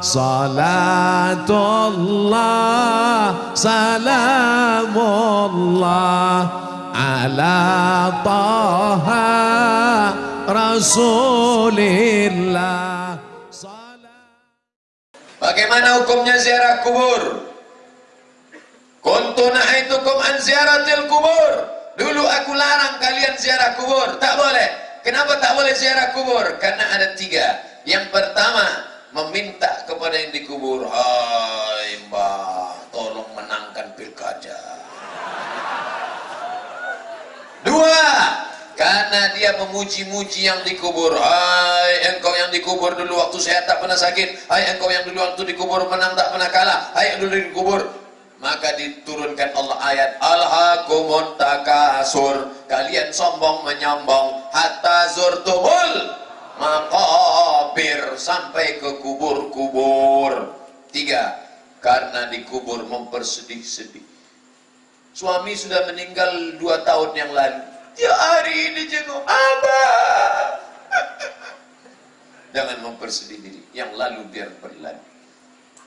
Salatullah Salamullah Ala Taha Rasulillah Bagaimana hukumnya ziarah kubur? Kuntu nahaitukum an ziaratil kubur. Dulu aku larang kalian ziarah kubur. Tak boleh. Kenapa tak boleh ziarah kubur? Karena ada tiga. Yang pertama, meminta kepada yang dikubur. Hai mbah, tolong menangkan pilkada. Dua, karena dia memuji-muji yang dikubur. Hai engkau yang dikubur dulu waktu saya tak pernah sakit. Hai engkau yang dulu waktu dikubur menang tak pernah kalah. Hai yang dulu dikubur maka diturunkan Allah ayat alhaqumut takasur kalian sombong menyombong hatta zurtumul maqabir sampai ke kubur-kubur. Tiga karena dikubur mempersedih-sedih. Suami sudah meninggal dua tahun yang lalu. Dia hari ini jenguk abah. Jangan mempersedih diri. Yang lalu biar berlalu.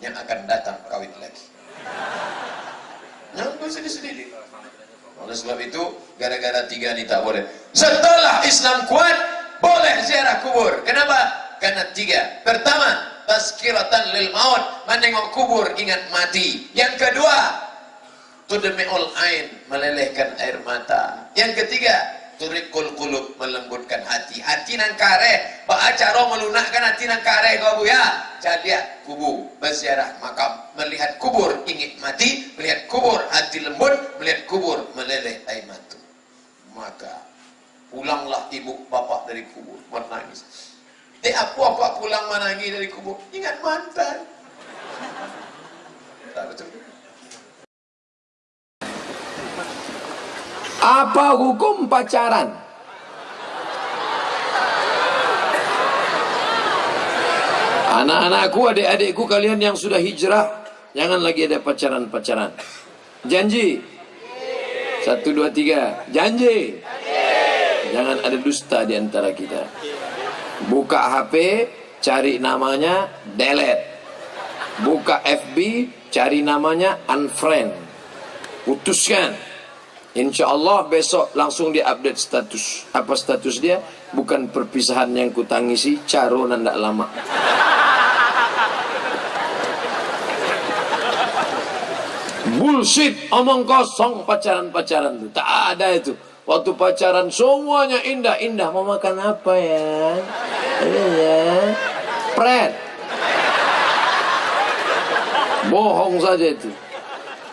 Yang akan datang kawin lagi. Jangan sedih-sedih. Oleh sebab itu, gara-gara tiga ini tak boleh. Setelah Islam kuat, boleh ziarah kubur. Kenapa? Karena tiga. Pertama, tazkiratan lil maut, menengok kubur ingat mati. Yang kedua, tudmi'ul ain, melelehkan air mata. Yang ketiga, turikul kulub melembutkan hati hati nang kare ba acara melunakkan hati nang kare kau bu ya jadi kubu berziarah makam melihat kubur ingin mati melihat kubur hati lembut melihat kubur meleleh air mata maka pulanglah ibu eh aku apa pulang menangis dari kubur ingat mantan tak betul Apa hukum pacaran? Anak-anakku, adik-adikku kalian yang sudah hijrah, jangan lagi ada pacaran-pacaran. Janji. Satu, dua, tiga. Janji. Jangan ada dusta di antara kita. Buka HP, cari namanya, delete. Buka FB, cari namanya, unfriend. Putuskan. Insya Allah besok langsung dia update status. Apa status dia? Bukan perpisahan yang kutangisi, caro nandak lama. Bullshit, omong kosong pacaran-pacaran. Tak ada itu. Waktu pacaran semuanya indah-indah. Mau makan apa ya? Ini ya. Pret. Bohong saja itu.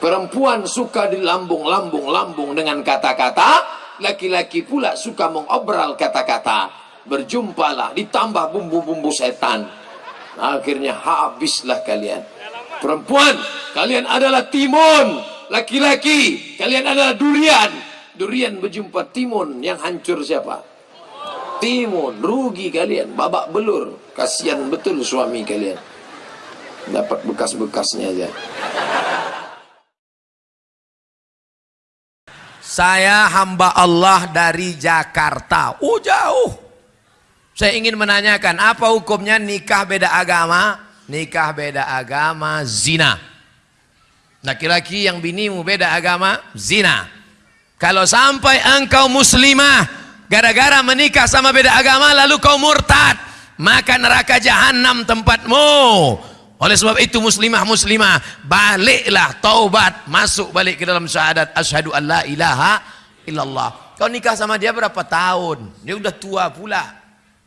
Perempuan suka dilambung-lambung-lambung dengan kata-kata, laki-laki pula suka mengobral kata-kata. Berjumpalah, ditambah bumbu-bumbu setan. Akhirnya habislah kalian. Perempuan, kalian adalah timun. Laki-laki, kalian adalah durian. Durian berjumpa timun yang hancur siapa? Timun, rugi kalian, babak belur. Kasihan betul suami kalian. Dapat bekas-bekasnya aja. Saya hamba Allah dari Jakarta. Oh jauh. Saya ingin menanyakan apa hukumnya nikah beda agama? Nikah beda agama zina. Laki-laki yang binimu beda agama zina. Kalau sampai engkau muslimah gara-gara menikah sama beda agama lalu kau murtad, maka neraka jahanam tempatmu. Oleh sebab itu muslimah muslimah baliklah taubat masuk balik ke dalam syahadat asyhadu an la ilaha illallah. Kau nikah sama dia berapa tahun? Dia udah tua pula.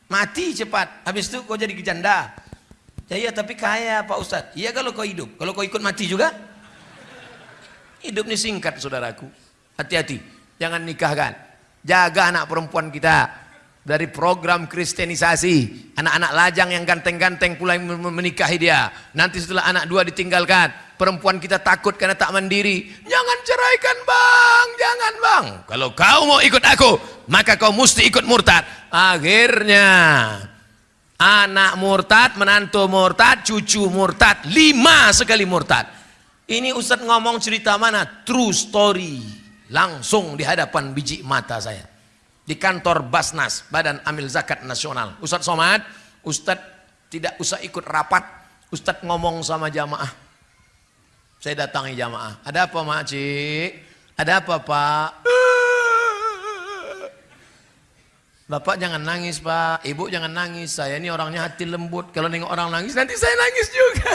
Mati cepat. Habis itu kau jadi janda. Ya iya tapi kaya Pak Ustaz. Iya kalau kau hidup. Kalau kau ikut mati juga. Hidup ini singkat saudaraku. Hati-hati. Jangan nikahkan. Jaga anak perempuan kita. Dari program kristenisasi anak-anak lajang yang ganteng-ganteng pula yang menikahi dia. Nanti setelah anak dua ditinggalkan perempuan kita takut karena tak mandiri. Jangan ceraikan bang! Jangan bang! Kalau kau mau ikut aku maka kau mesti ikut murtad. Akhirnya anak murtad menantu murtad cucu murtad lima sekali murtad. Ini Ustadz ngomong cerita mana? True story langsung di hadapan biji mata saya di kantor Basnas, Badan Amil Zakat Nasional. Ustadz Somad, Ustadz tidak usah ikut rapat, Ustadz ngomong sama jamaah. Saya datangi jamaah. Ada apa mak cik? Ada apa pak? Bapak jangan nangis pak, ibu jangan nangis. Saya ini orangnya hati lembut. Kalau nengok orang nangis nanti saya nangis juga.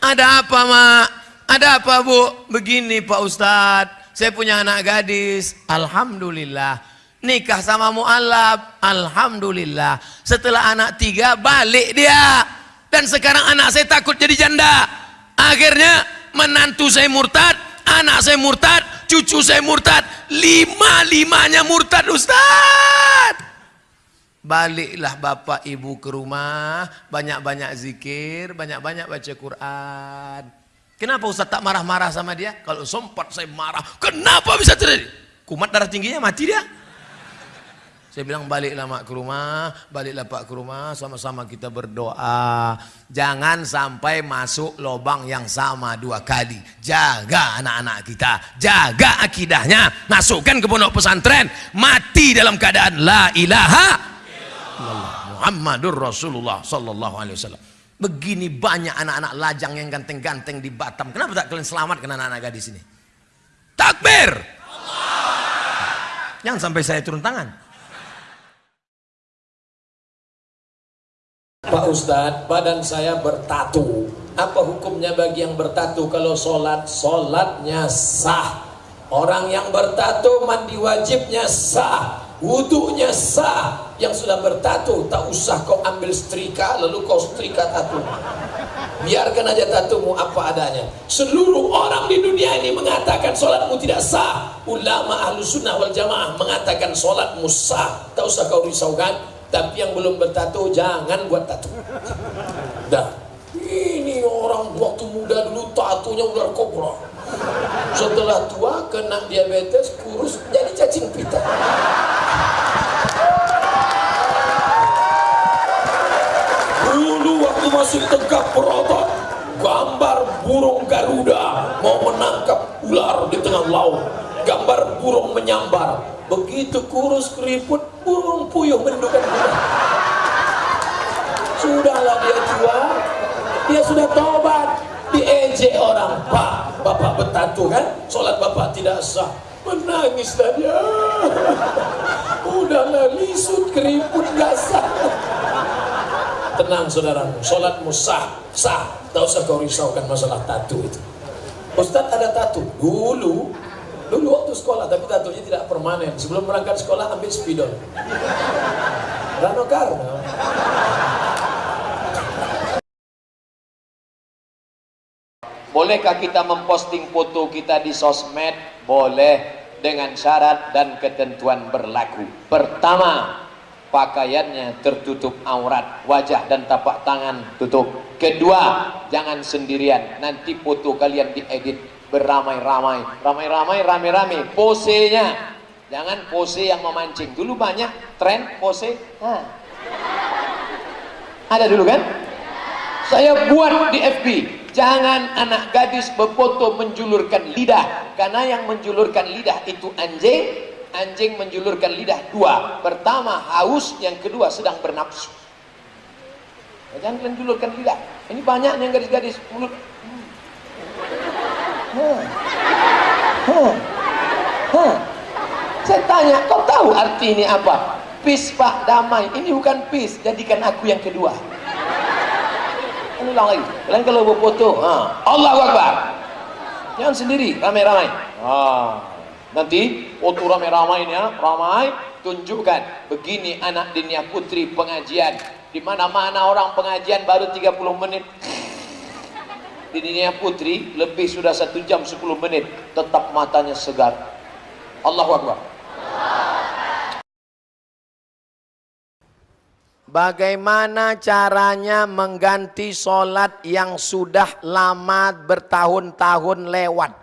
Ada apa mak? Ada apa bu? Begini pak ustadz. Saya punya anak gadis. Alhamdulillah. Nikah sama mu'alaf. Alhamdulillah. Setelah anak tiga balik dia. Dan sekarang anak saya takut jadi janda. Akhirnya menantu saya murtad. Anak saya murtad. Cucu saya murtad. Lima-limanya murtad Ustaz. Baliklah bapak ibu ke rumah. Banyak-banyak zikir. Banyak-banyak baca Quran. Kenapa Ustaz tak marah-marah sama dia? Kalau sempat saya marah, kenapa bisa terjadi? Kumat darah tingginya mati dia. Saya bilang baliklah mak ke rumah, baliklah pak ke rumah, sama-sama kita berdoa. Jangan sampai masuk lubang yang sama dua kali. Jaga anak-anak kita, jaga akidahnya, masukkan ke pondok pesantren, mati dalam keadaan la ilaha Muhammadur Rasulullah sallallahu alaihi wasallam. Begini banyak anak-anak lajang yang ganteng-ganteng di Batam. Kenapa tak kalian selamatkan anak-anak gadis ini? Takbir! Jangan sampai saya turun tangan. Pak Ustadz, badan saya bertatu. Apa hukumnya bagi yang bertatu kalau sholat? Sholatnya sah. Orang yang bertatu mandi wajibnya sah. Wudhunya sah. Yang sudah bertatu, tak usah kau ambil setrika, lalu kau setrika tatu. Biarkan aja tatumu apa adanya. Seluruh orang di dunia ini mengatakan sholatmu tidak sah. Ulama ahlu sunnah wal jamaah mengatakan sholatmu sah. Tak usah kau risaukan. Tapi yang belum bertato jangan buat tato. Dah. Ini orang waktu muda dulu tatonya ular kobra. Setelah tua kena diabetes, kurus jadi cacing pita. Masih tegak berotot, gambar burung Garuda mau menangkap ular di tengah laut. Gambar burung menyambar. Begitu kurus keriput, burung puyuh mendukan. Sudahlah dia tua, dia sudah tobat. Diejek orang, Pak, Bapak bertatu kan? Sholat Bapak tidak sah. Menangislah dia. Udahlah lisut keriput gak sah. Tenang saudaramu, sholatmu sah, sah. Tak usah kau risaukan masalah tatu itu. Ustadz ada tatu. Dulu, dulu waktu sekolah, tapi tatunya tidak permanen. Sebelum berangkat sekolah ambil spidol. Rano Karno. Bolehkah kita memposting foto kita di sosmed? Boleh dengan syarat dan ketentuan berlaku. Pertama, pakaiannya tertutup aurat, wajah dan tapak tangan tutup. Kedua, jangan sendirian. Nanti foto kalian diedit beramai-ramai, ramai-ramai, rame-rame. Posenya, jangan pose yang memancing. Dulu banyak tren pose. Nah. Ada dulu kan? Saya buat di FB. Jangan anak gadis berfoto menjulurkan lidah. Karena yang menjulurkan lidah itu anjing. Anjing menjulurkan lidah dua. Pertama haus, yang kedua sedang bernafsu. Jangan kalian julurkan lidah. Ini banyak yang gadis-gadis mulut. Hmm. Hmm. Hmm. Saya tanya, kau tahu arti ini apa? Peace pak, damai. Ini bukan peace, jadikan aku yang kedua ulang lagi kalian kalau berfoto ha, Allahu Akbar jangan sendiri ramai-ramai ha, nanti foto ramai-ramai ya ramai tunjukkan. Begini anak dinia putri pengajian. Di mana-mana orang pengajian baru 30 menit. Di dunia putri lebih sudah satu jam 10 menit. Tetap matanya segar. Allahu Akbar. Bagaimana caranya mengganti solat yang sudah lama bertahun-tahun lewat?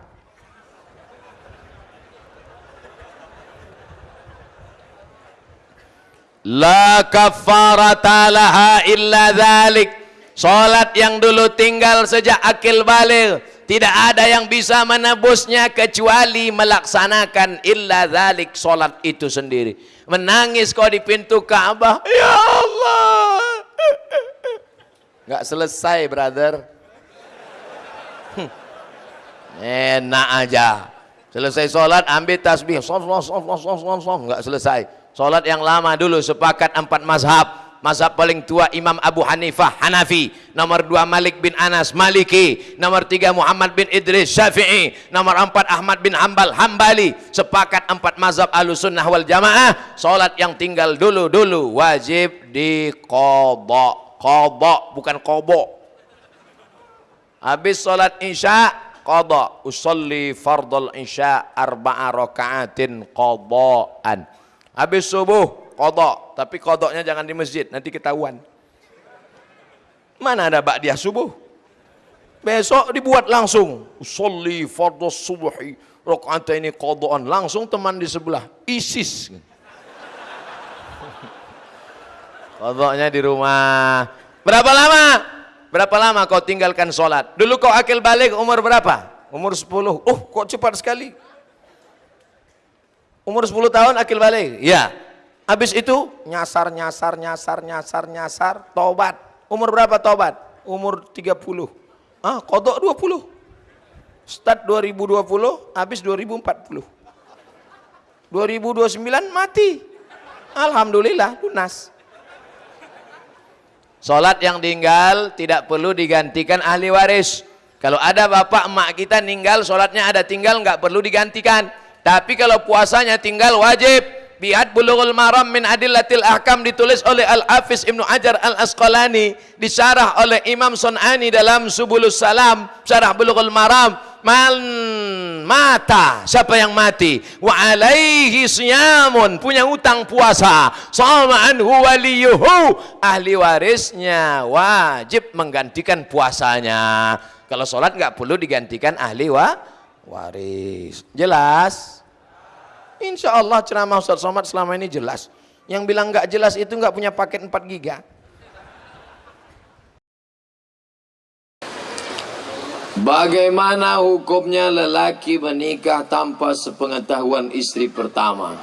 La kafarata laha illa dhalik. Solat yang dulu tinggal sejak akil balik. Tidak ada yang bisa menebusnya kecuali melaksanakan illa dhalik solat itu sendiri. Menangis kau di pintu Ka'bah. Ya Allah. Nggak selesai, brother. Hmm. Enak aja. Selesai sholat, ambil tasbih. Sof, sof, sof, sof, sof, sof. Selesai. Sholat yang lama dulu, sepakat empat mazhab. Mazhab paling tua Imam Abu Hanifah Hanafi. Nomor dua Malik bin Anas Maliki. Nomor tiga Muhammad bin Idris Syafi'i. Nomor empat Ahmad bin Hambal Hambali. Sepakat empat mazhab Ahlussunnah wal Jamaah. Salat yang tinggal dulu-dulu Wajib dikodok Kodok bukan kobok Habis salat isya Kodok Usalli fardal isya Arba'a raka'atin kodokan Habis subuh kodok. Tapi kodoknya jangan di masjid nanti ketahuan. Mana ada ba'diyah subuh? Besok dibuat langsung. Usolli fardhu subuhi rakaat ini kodokan langsung teman di sebelah. ISIS. Kodoknya di rumah. Berapa lama? Berapa lama kau tinggalkan sholat dulu kau akil balik umur berapa? Umur 10 oh kok cepat sekali umur 10 tahun akil balik ya Habis itu nyasar, nyasar, nyasar, nyasar, nyasar, tobat. Umur berapa tobat? Umur 30. Ah, kodok 20. Start 2020, habis 2040. 2029 mati. Alhamdulillah lunas. Salat yang tinggal tidak perlu digantikan ahli waris. Kalau ada bapak emak kita ninggal, salatnya ada tinggal nggak perlu digantikan. Tapi kalau puasanya tinggal wajib Biat Bulughul Maram min Adillatil Ahkam ditulis oleh Al-Hafiz Ibnu Hajar Al-Asqalani, disyarah oleh Imam Sun'ani dalam Subulus Salam, syarah Bulughul Maram. Man mata, siapa yang mati? Wa alaihi siyamun, punya utang puasa. Sama anhu waliyuhu, ahli warisnya wajib menggantikan puasanya. Kalau sholat nggak perlu digantikan ahli wa waris. Jelas? Insya Allah ceramah Ustaz Somad selama ini jelas. Yang bilang nggak jelas itu nggak punya paket 4 giga. Bagaimana hukumnya lelaki menikah tanpa sepengetahuan istri pertama?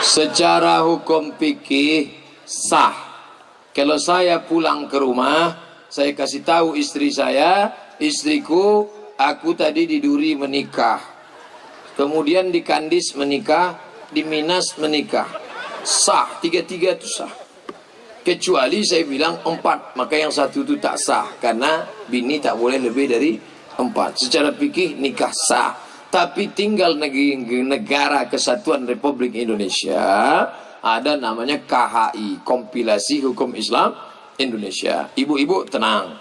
Secara hukum fikih sah. Kalau saya pulang ke rumah, saya kasih tahu istri saya, istriku aku tadi di Duri menikah. Kemudian di Kandis menikah di Minas menikah. Sah tiga-tiga itu sah. Kecuali saya bilang empat maka yang satu itu tak sah karena bini tak boleh lebih dari empat. Secara fikih nikah sah. Tapi tinggal negara kesatuan Republik Indonesia ada namanya KHI kompilasi hukum Islam Indonesia. Ibu-ibu tenang.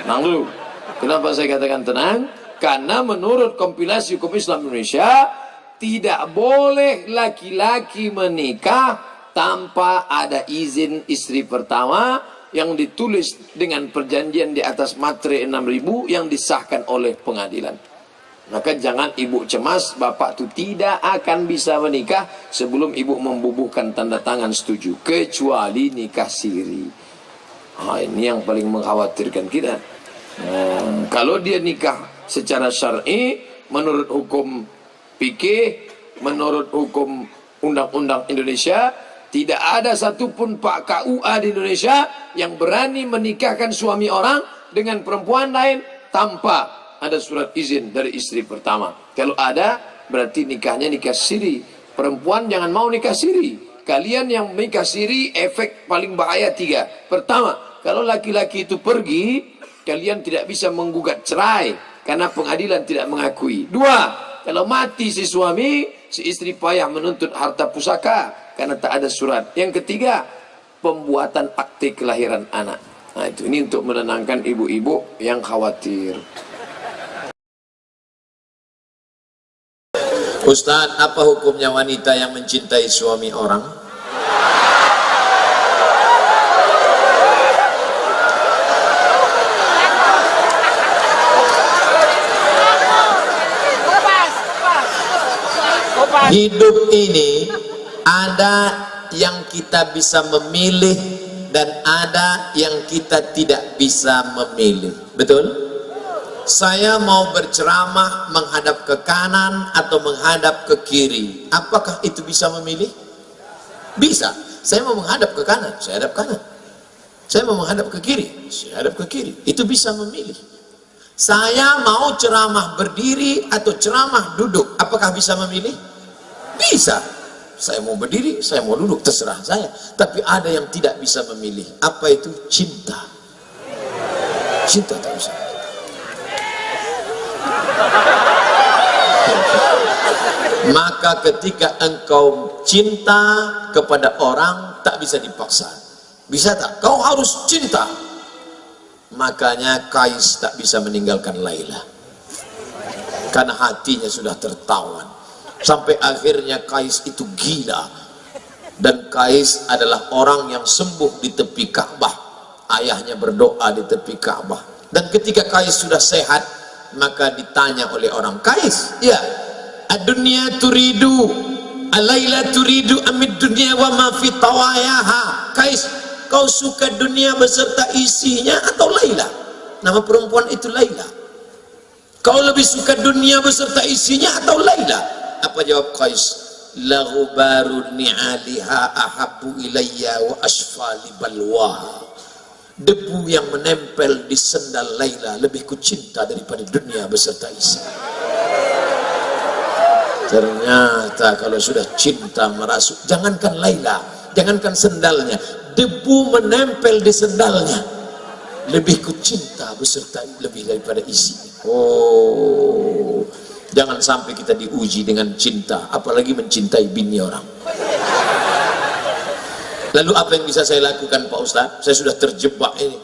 Tenang dulu Kenapa saya katakan tenang? Karena menurut kompilasi hukum Islam Indonesia tidak boleh laki-laki menikah tanpa ada izin istri pertama yang ditulis dengan perjanjian di atas matre 6000 yang disahkan oleh pengadilan. Maka jangan ibu cemas, bapak itu tidak akan bisa menikah sebelum ibu membubuhkan tanda tangan setuju. Kecuali nikah siri. Nah, ini yang paling mengkhawatirkan kita. Hmm, kalau dia nikah secara syar'i menurut hukum fikih, menurut hukum undang-undang Indonesia, tidak ada satupun Pak KUA di Indonesia yang berani menikahkan suami orang dengan perempuan lain tanpa ada surat izin dari istri pertama. Kalau ada, berarti nikahnya nikah siri. Perempuan jangan mau nikah siri. Kalian yang menikah siri, efek paling bahaya tiga. Pertama, kalau laki-laki itu pergi, kalian tidak bisa menggugat cerai karena pengadilan tidak mengakui. Dua, kalau mati si suami, si istri payah menuntut harta pusaka karena tak ada surat. Yang ketiga, pembuatan akte kelahiran anak. Nah itu ini untuk menenangkan ibu-ibu yang khawatir. Ustaz, apa hukumnya wanita yang mencintai suami orang? Hidup ini ada yang kita bisa memilih dan ada yang kita tidak bisa memilih. Betul? Saya mau berceramah menghadap ke kanan atau menghadap ke kiri. Apakah itu bisa memilih? Bisa. Saya mau menghadap ke kanan saya hadap kanan. Saya mau menghadap ke kiri saya hadap ke kiri. Itu bisa memilih. Saya mau ceramah berdiri atau ceramah duduk apakah bisa memilih bisa. Saya mau berdiri saya mau duduk terserah saya. Tapi ada yang tidak bisa memilih. Apa itu? Cinta. Cinta tak bisa. Maka ketika engkau cinta kepada orang tak bisa dipaksa. Bisa tak? kau harus cinta. Makanya Kais tak bisa meninggalkan Laila. Karena hatinya sudah tertawan sampai akhirnya Kais itu gila. Dan Kais adalah orang yang sembuh di tepi Ka'bah. Ayahnya berdoa di tepi Ka'bah. Dan ketika Kais sudah sehat maka ditanya oleh orang Kais ya dunia turidu alaila turidu amid dunia wa ma fi tawayaha? Kais kau suka dunia beserta isinya atau Laila? Nama perempuan itu Laila. Kau lebih suka dunia beserta isinya atau Laila apa jawab Kais lahu baru ni'aliha ahabu ilayya wa asfali balwaha debu yang menempel di sendal Laila lebih kucinta daripada dunia beserta isi. Ternyata kalau sudah cinta merasuk jangankan Laila jangankan sendalnya debu menempel di sendalnya lebih kucinta beserta lebih daripada isi. Oh jangan sampai kita diuji dengan cinta apalagi mencintai bini orang. Lalu apa yang bisa saya lakukan Pak Ustaz? Saya sudah terjebak ini.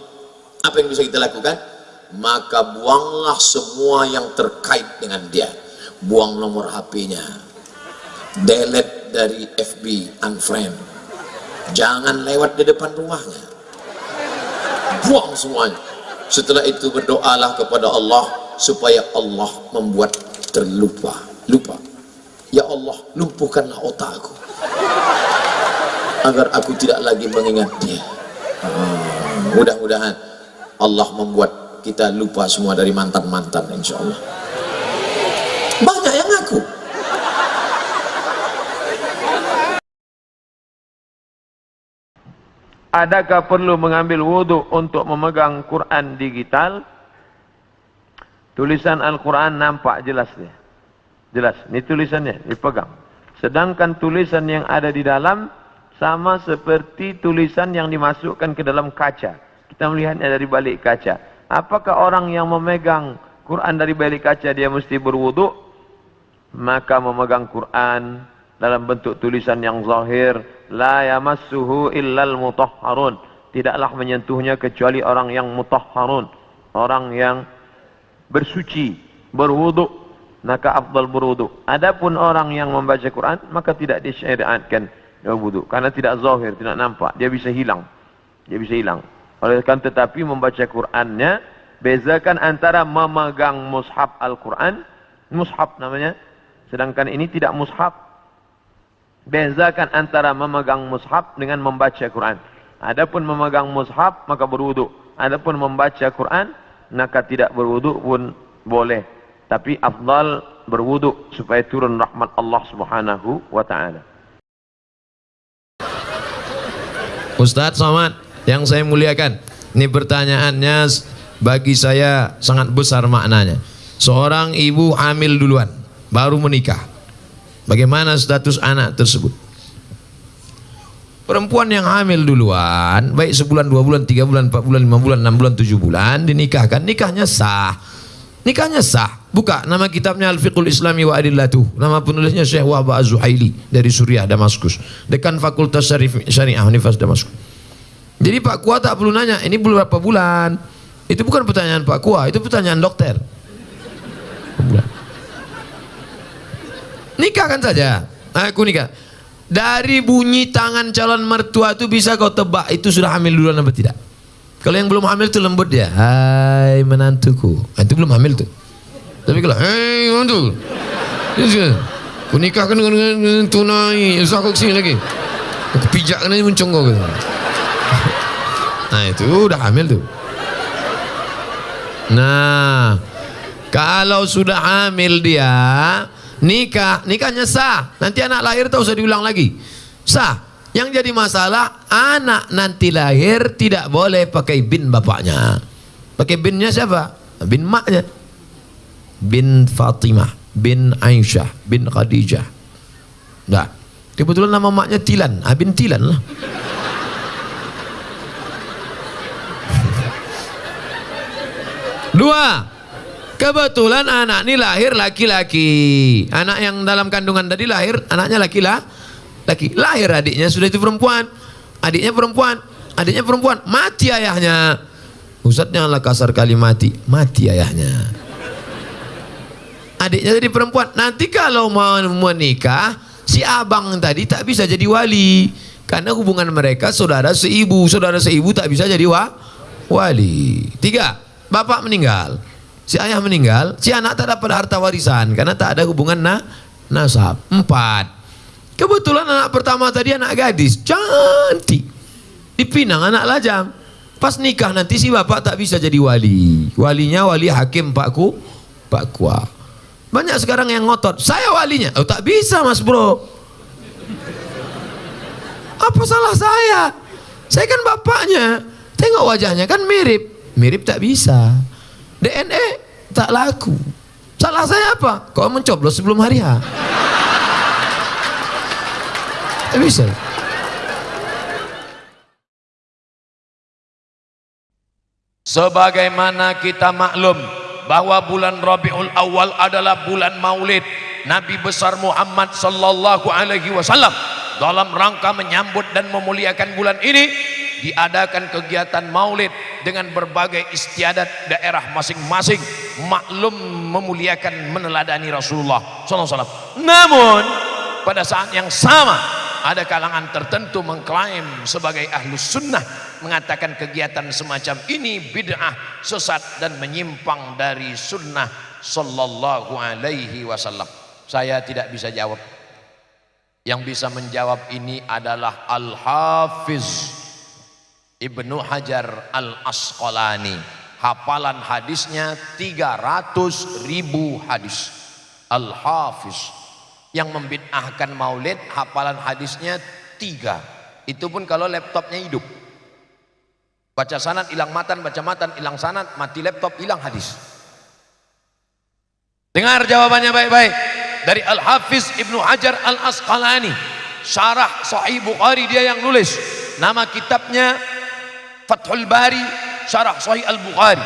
Apa yang bisa kita lakukan? Maka buanglah semua yang terkait dengan dia. Buang nomor HP-nya delete dari FB unfriend. Jangan lewat di depan rumahnya. Buang semuanya. Setelah itu berdoalah kepada Allah supaya Allah membuat terlupa lupa. Ya Allah lumpuhkanlah otakku. Agar aku tidak lagi mengingat dia hmm, mudah-mudahan Allah membuat kita lupa semua dari mantan-mantan insya Allah banyak yang ngaku. Adakah perlu mengambil wudhu untuk memegang Quran digital? Tulisan Al-Quran nampak jelas dia. Jelas, ini tulisannya, dipegang. Sedangkan tulisan yang ada di dalam sama seperti tulisan yang dimasukkan ke dalam kaca. Kita melihatnya dari balik kaca. Apakah orang yang memegang Quran dari balik kaca dia mesti berwudhu? Maka memegang Quran dalam bentuk tulisan yang zahir la yamassuhu illal mutahharun tidaklah menyentuhnya kecuali orang yang mutahharun orang yang bersuci berwudu maka afdal berwudu. Adapun orang yang membaca Quran maka tidak disyariatkan berwudu karena tidak zahir tidak nampak. Dia bisa hilang. Dia bisa hilang. Oleh kan tetapi membaca Qurannya bezakan antara memegang mushaf Al-Quran mushaf namanya sedangkan ini tidak mushaf. Bezakan antara memegang mushaf dengan membaca Quran. Adapun memegang mushaf maka berwudu. Adapun membaca Quran maka tidak berwudu pun boleh. Tapi afdal berwudu supaya turun rahmat Allah Subhanahu wa taala. Ustadz Somad yang saya muliakan ini pertanyaannya bagi saya sangat besar maknanya seorang ibu hamil duluan baru menikah Bagaimana status anak tersebut? Perempuan yang hamil duluan, baik sebulan, dua bulan, tiga bulan, empat bulan, lima bulan, enam bulan, tujuh bulan, dinikahkan, nikahnya sah. Nikahnya sah. Buka nama kitabnya Al-Fiqhul Islami wa Adillatuh. Nama penulisnya Syekh Wahba Az-Zuhaili dari Suriah, Damaskus. Dekan Fakultas Syariah Universitas Damaskus. Jadi Pak Kua tak perlu nanya, ini berapa bulan? Itu bukan pertanyaan Pak Kua, itu pertanyaan dokter. Nikahkan saja. Aku nikah. Dari bunyi tangan calon mertua itu bisa kau tebak itu sudah hamil duluan apa tidak. Kalau yang belum hamil itu lembut dia. Hai menantuku. Nah, itu belum hamil tuh. Tapi kalau hei menantu. Aku nikahkan dengan, tunai. Usah aku ke sini lagi. Aku pijakkan aja muncung kau. Gitu. Nah itu udah hamil tuh. Nah Kalau sudah hamil dia, nikah, nikahnya sah. Nanti anak lahir tak usah diulang lagi. Sah. Yang jadi masalah, anak nanti lahir tidak boleh pakai bin bapaknya. Pakai binnya siapa? Bin maknya. Bin Fatimah, bin Aisyah, bin Khadijah. Nah, kebetulan nama maknya Tilan. Ah, bin Tilan lah. Dua, kebetulan anak ini lahir laki-laki. Anak yang dalam kandungan tadi lahir, anaknya laki-laki. Laki. Lahir adiknya sudah itu perempuan. Adiknya perempuan. Adiknya perempuan. Mati ayahnya. Ustaz janganlah kasar kali mati. Mati ayahnya. Adiknya jadi perempuan. Nanti kalau mau menikah, si abang tadi tak bisa jadi wali. Karena hubungan mereka saudara seibu. Saudara seibu tak bisa jadi wa wali. Tiga, bapak meninggal. Si ayah meninggal, si anak tak dapat harta warisan karena tak ada hubungan na nasab. Empat, kebetulan anak pertama tadi anak gadis, cantik. Dipinang anak lajang. Pas nikah nanti si bapak tak bisa jadi wali. Walinya wali hakim pakku, pak kuah. Banyak sekarang yang ngotot, saya walinya. Oh tak bisa mas bro. Apa salah saya? Saya kan bapaknya. Tengok wajahnya kan mirip. Mirip tak bisa. DNA tak laku. Salah saya apa? Kau mencoblos sebelum hari H. Tak bisa. Sebagaimana kita maklum bahwa bulan Rabiul Awal adalah bulan Maulid Nabi besar Muhammad sallallahu alaihi wasallam dalam rangka menyambut dan memuliakan bulan ini diadakan kegiatan Maulid dengan berbagai istiadat daerah masing-masing. Maklum memuliakan meneladani Rasulullah wasallam. Namun pada saat yang sama ada kalangan tertentu mengklaim sebagai ahlus sunnah mengatakan kegiatan semacam ini bid'ah sesat dan menyimpang dari sunnah sallallahu alaihi wasallam. Saya tidak bisa jawab. Yang bisa menjawab ini adalah Al-Hafiz Ibnu Hajar Al-Asqalani. Hafalan hadisnya 300 ribu hadis. Al-Hafiz. Yang membid'ahkan maulid hafalan hadisnya tiga. Itu pun kalau laptopnya hidup. Baca sanat hilang matan baca matan hilang sanat mati laptop hilang hadis. Dengar jawabannya baik-baik. Dari Al-Hafiz Ibnu Hajar Al-Asqalani. Syarah Sahih Bukhari dia yang nulis. Nama kitabnya Fathul Bari syarah Sahih Al-Bukhari.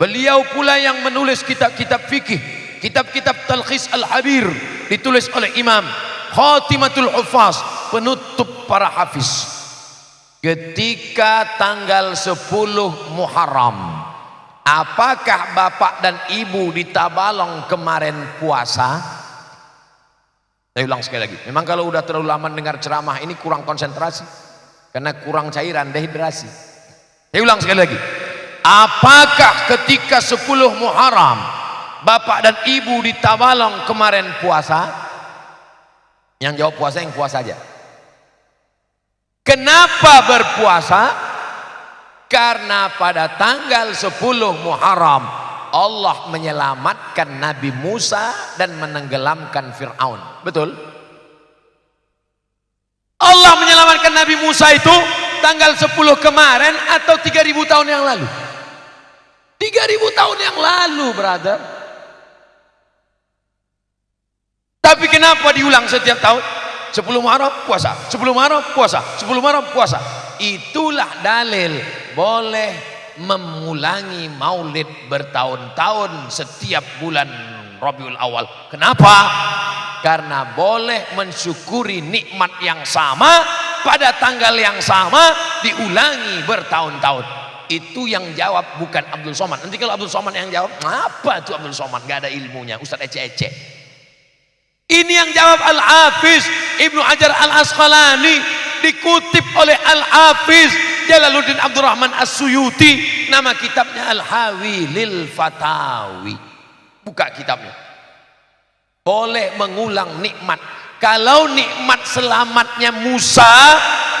Beliau pula yang menulis kitab-kitab fikih kitab-kitab Talkhis Al-Habir ditulis oleh Imam Khatimatul Hufaz penutup para hafiz. Ketika tanggal 10 Muharram apakah bapak dan ibu di Tabalong kemarin puasa? Saya ulang sekali lagi memang kalau udah terlalu lama dengar ceramah ini kurang konsentrasi karena kurang cairan dehidrasi saya ulang sekali lagi. Apakah ketika 10 Muharram bapak dan ibu di kemarin puasa? Yang jawab puasa yang puasa saja kenapa berpuasa? Karena pada tanggal 10 Muharram Allah menyelamatkan Nabi Musa dan menenggelamkan Fir'aun. Betul? Allah menyelamatkan Nabi Musa itu tanggal 10 kemarin atau 3000 tahun yang lalu 3000 tahun yang lalu brother Tapi kenapa diulang setiap tahun? 10 Muharram puasa, 10 Muharram puasa, 10 Muharram puasa. Itulah dalil boleh memulangi maulid bertahun-tahun setiap bulan Rabiul Awal. Kenapa? Karena boleh mensyukuri nikmat yang sama pada tanggal yang sama diulangi bertahun-tahun. Itu yang jawab bukan Abdul Somad. Nanti kalau Abdul Somad yang jawab, apa itu Abdul Somad? Gak ada ilmunya. Ustaz ece-ece. Ini yang jawab Al-Hafiz Ibnu Hajar Al-Asqalani dikutip oleh Al-Hafiz Jalaluddin Abdurrahman As-Suyuti nama kitabnya Al-Hawi lil Fatawi buka kitabnya boleh mengulang nikmat kalau nikmat selamatnya Musa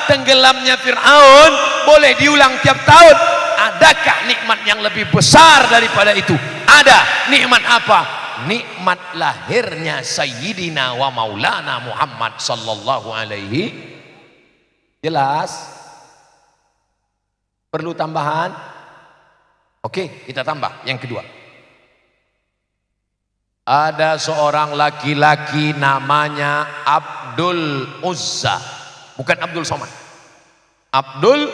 tenggelamnya Fir'aun boleh diulang tiap tahun. Adakah nikmat yang lebih besar daripada itu? Ada. Nikmat apa? Nikmat lahirnya sayyidina wa maulana Muhammad sallallahu alaihi. Jelas? Perlu tambahan? Oke kita tambah. Yang kedua ada seorang laki-laki namanya Abdul Uzza. Bukan Abdul Somad. Abdul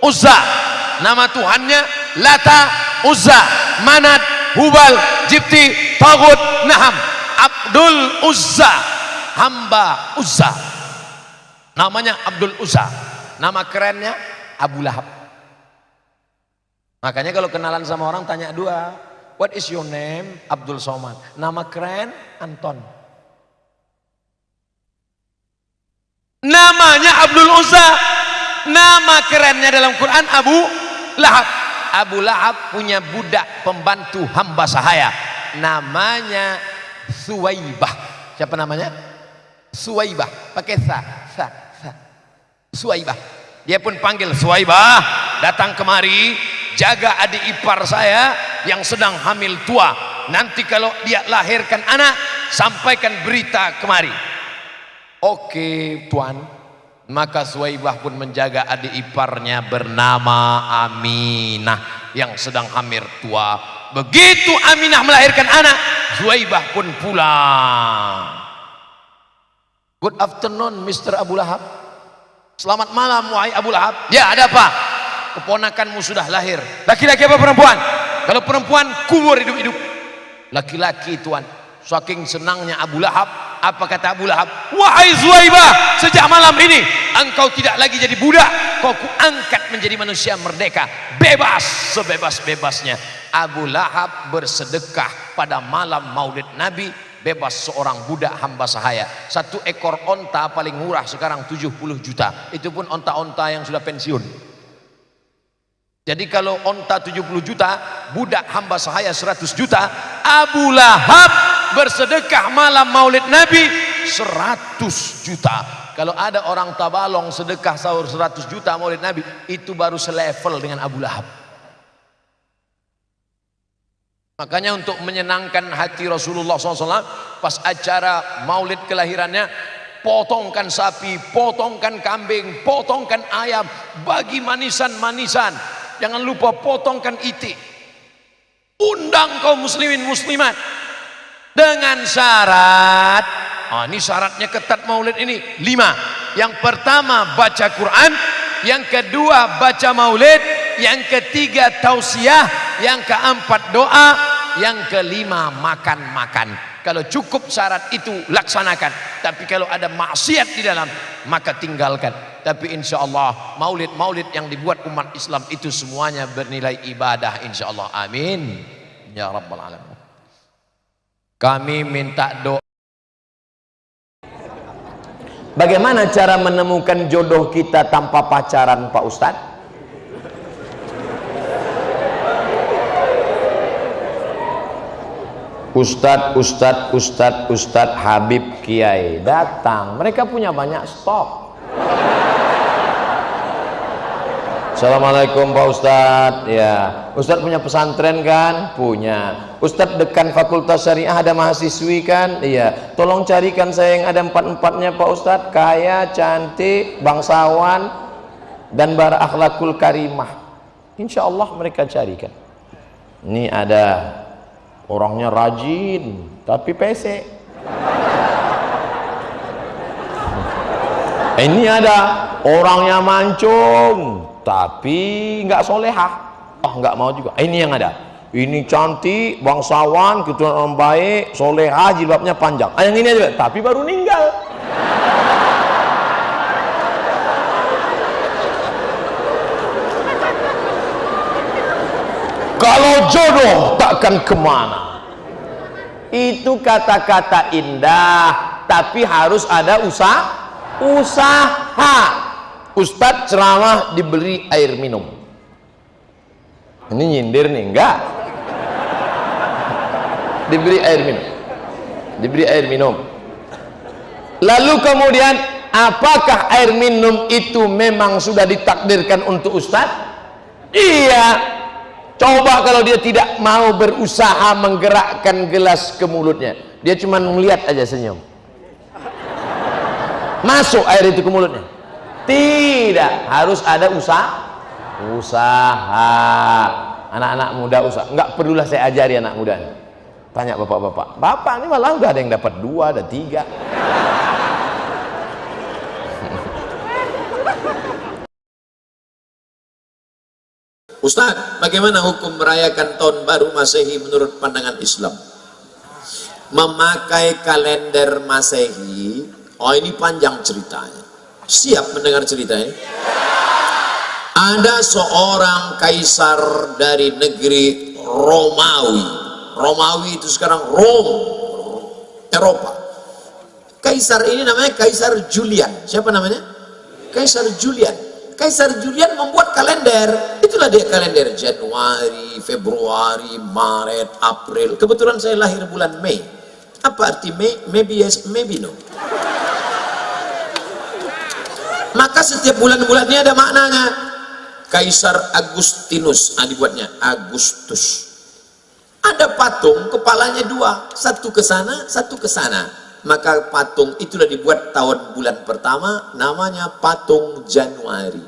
Uzza. Nama Tuhannya Lata Uzza. Manat Hubal Jibti Tagut Naham. Abdul Uzza. Hamba Uzza. Namanya Abdul Uzza. Nama kerennya Abu Lahab. Makanya kalau kenalan sama orang tanya dua what is your name? Abdul Somad. Nama keren Anton. Namanya Abdul Uzza. Nama kerennya dalam Quran Abu Lahab. Abu Lahab punya budak pembantu hamba sahaya. Namanya Suwaibah. Siapa namanya? Suwaibah. Pakai sa sa sa. Suwaibah. Dia pun panggil Suwaibah. Datang kemari jaga adik ipar saya yang sedang hamil tua. Nanti kalau dia lahirkan anak sampaikan berita kemari. Oke tuan. Maka Suwaibah pun menjaga adik iparnya bernama Aminah yang sedang hamil tua. Begitu Aminah melahirkan anak Suwaibah pun pulang. Good afternoon Mr. Abu Lahab. Selamat malam wahai Abu Lahab. Ya ada apa keponakanmu sudah lahir. Laki-laki apa perempuan? Kalau perempuan kubur hidup-hidup. Laki-laki tuan. Saking senangnya Abu Lahab apa kata Abu Lahab? Wahai Zuhaibah sejak malam ini engkau tidak lagi jadi budak. Kau kuangkat menjadi manusia merdeka. Bebas sebebas-bebasnya. Abu Lahab bersedekah pada malam maulid Nabi bebas seorang budak hamba sahaya. Satu ekor onta paling murah sekarang 70 juta. Itu pun onta-onta yang sudah pensiun jadi kalau onta 70 juta budak hamba sahaya 100 juta Abu Lahab bersedekah malam maulid Nabi 100 juta. Kalau ada orang tabalong sedekah sahur 100 juta maulid Nabi itu baru selevel dengan Abu Lahab. Makanya untuk menyenangkan hati Rasulullah SAW pas acara maulid kelahirannya potongkan sapi, potongkan kambing, potongkan ayam bagi manisan-manisan jangan lupa potongkan itik. Undang kaum muslimin muslimat. Dengan syarat. Oh, ini syaratnya ketat maulid ini. Lima. Yang pertama baca Quran. Yang kedua baca maulid. Yang ketiga tausiah. Yang keempat doa. Yang kelima makan-makan. Kalau cukup syarat itu laksanakan. Tapi kalau ada maksiat di dalam maka tinggalkan tapi insya Allah maulid-maulid yang dibuat umat Islam itu semuanya bernilai ibadah insya Allah amin ya rabbal alamin kami minta doa. Bagaimana cara menemukan jodoh kita tanpa pacaran Pak Ustadz? Ustadz, Ustadz, Ustadz, Ustadz, Habib, Kiai datang. Mereka punya banyak stok. Assalamualaikum Pak Ustadz ya Ustadz punya pesantren kan? Punya. Ustadz dekan fakultas syariah ada mahasiswi kan? Iya. Tolong carikan saya yang ada empat-empatnya Pak Ustadz kaya cantik bangsawan dan berakhlakul karimah. Insya Allah mereka carikan. Ini ada orangnya rajin tapi pesek ini ada orangnya mancung tapi nggak solehah. Oh nggak mau juga. Ini yang ada. Ini cantik bangsawan keturunan orang baik solehah jilbabnya panjang. Ah, yang ini aja. Tapi baru meninggal kalau jodoh takkan ke mana. Itu kata-kata indah tapi harus ada usaha usaha. Ustadz ceramah diberi air minum. Ini nyindir nih enggak. Diberi air minum. Diberi air minum. Lalu kemudian apakah air minum itu memang sudah ditakdirkan untuk Ustadz iya. Coba kalau dia tidak mau berusaha menggerakkan gelas ke mulutnya. Dia cuma melihat aja senyum masuk air itu ke mulutnya. Tidak. Harus ada usaha usaha. Anak-anak muda usaha. Nggak perlulah saya ajari anak muda tanya bapak-bapak. Bapak ini malah udah ada yang dapat dua ada tiga. Ustaz, bagaimana hukum merayakan tahun baru Masehi menurut pandangan Islam? Memakai kalender Masehi, oh ini panjang ceritanya. Siap mendengar ceritanya? Ada seorang kaisar dari negeri Romawi. Romawi itu sekarang Rom, Eropa. Kaisar ini namanya Kaisar Julian. Siapa namanya? Kaisar Julian Kaisar Julian membuat kalender itulah dia kalender Januari, Februari, Maret, April kebetulan saya lahir bulan Mei apa arti Mei? maybe yes, maybe no? Maka setiap bulan-bulannya ada maknanya. Kaisar Agustinus ah, dibuatnya Agustus. Ada patung kepalanya dua. Satu ke sana satu ke sana. Maka patung itulah dibuat tahun bulan pertama namanya patung Januari.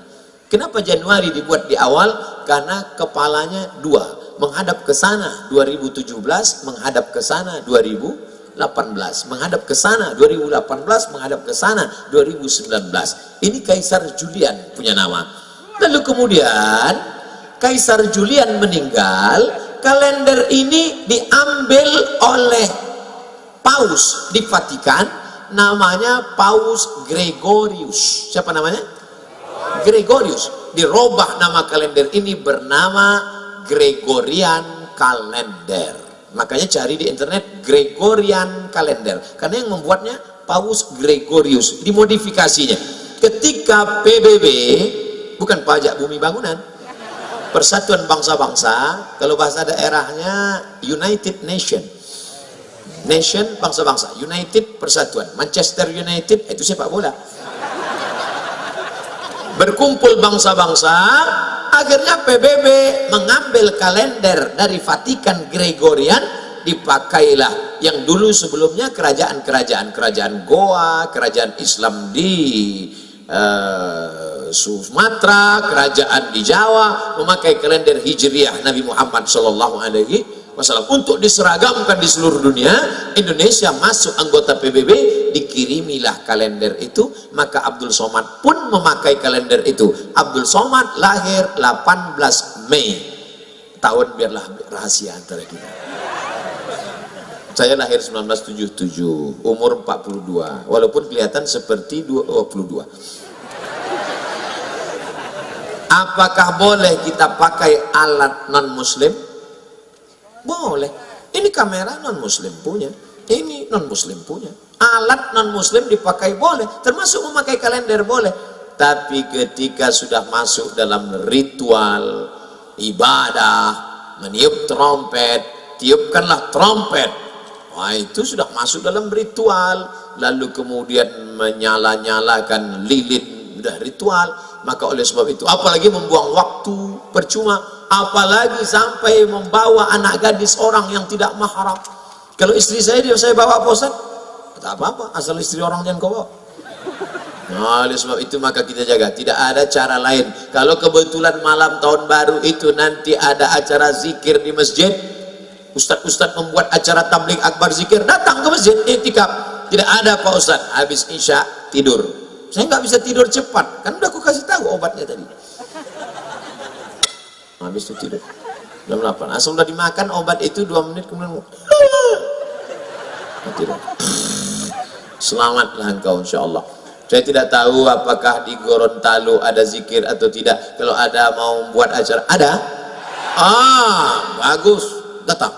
Kenapa Januari dibuat di awal? Karena kepalanya dua. Menghadap ke sana 2017 menghadap ke sana 2018 menghadap ke sana. 2018 menghadap ke sana. 2019 ini Kaisar Julian punya nama. Lalu kemudian Kaisar Julian meninggal kalender ini diambil oleh paus di Vatikan. Namanya Paus Gregorius. Siapa namanya? Gregorius. Dirubah nama kalender ini bernama Gregorian Kalender makanya cari di internet Gregorian Kalender karena yang membuatnya Paus Gregorius. Dimodifikasinya ketika PBB bukan pajak bumi bangunan Persatuan Bangsa-Bangsa kalau bahasa daerahnya United Nation. Nation bangsa-bangsa United persatuan. Manchester United itu sepak bola berkumpul bangsa-bangsa akhirnya PBB mengambil kalender dari Vatikan Gregorian dipakailah yang dulu sebelumnya kerajaan-kerajaan kerajaan Goa kerajaan Islam di uh, Sumatera kerajaan di Jawa memakai kalender Hijriah Nabi Muhammad Shallallahu Alaihi Wasallam untuk diseragamkan di seluruh dunia Indonesia masuk anggota PBB dikirimilah kalender itu maka Abdul Somad pun memakai kalender itu. Abdul Somad lahir 18 Mei. Tahun biarlah rahasia antara kita. Saya lahir 1977 umur 42 walaupun kelihatan seperti 22 apakah boleh kita pakai alat non muslim boleh. Ini kamera non muslim punya. Ini non muslim punya. Alat non muslim dipakai boleh. Termasuk memakai kalender boleh. Tapi ketika sudah masuk dalam ritual ibadah, meniup trompet, tiupkanlah trompet. Wah itu sudah masuk dalam ritual. Lalu kemudian menyala-nyalakan lilin, sudah ritual. Maka oleh sebab itu, apalagi membuang waktu percuma apalagi sampai membawa anak gadis orang yang tidak mahram. Kalau istri saya dia saya bawa apa tak apa-apa asal istri orang jangan kau nah, oleh sebab itu maka kita jaga. Tidak ada cara lain. Kalau kebetulan malam tahun baru itu nanti ada acara zikir di masjid ustad-ustad membuat acara tablik akbar zikir datang ke masjid itikaf. Tidak ada Pak Ustad habis isya tidur. Saya nggak bisa tidur cepat. Kan udah aku kasih tahu obatnya tadi habis itu tidur. Jam 8 asal udah dimakan obat itu 2 menit kemudian tidur. Selamatlah engkau insyaAllah. Saya tidak tahu apakah di Gorontalo ada zikir atau tidak. Kalau ada mau buat acara. Ada. Ah bagus. Datang.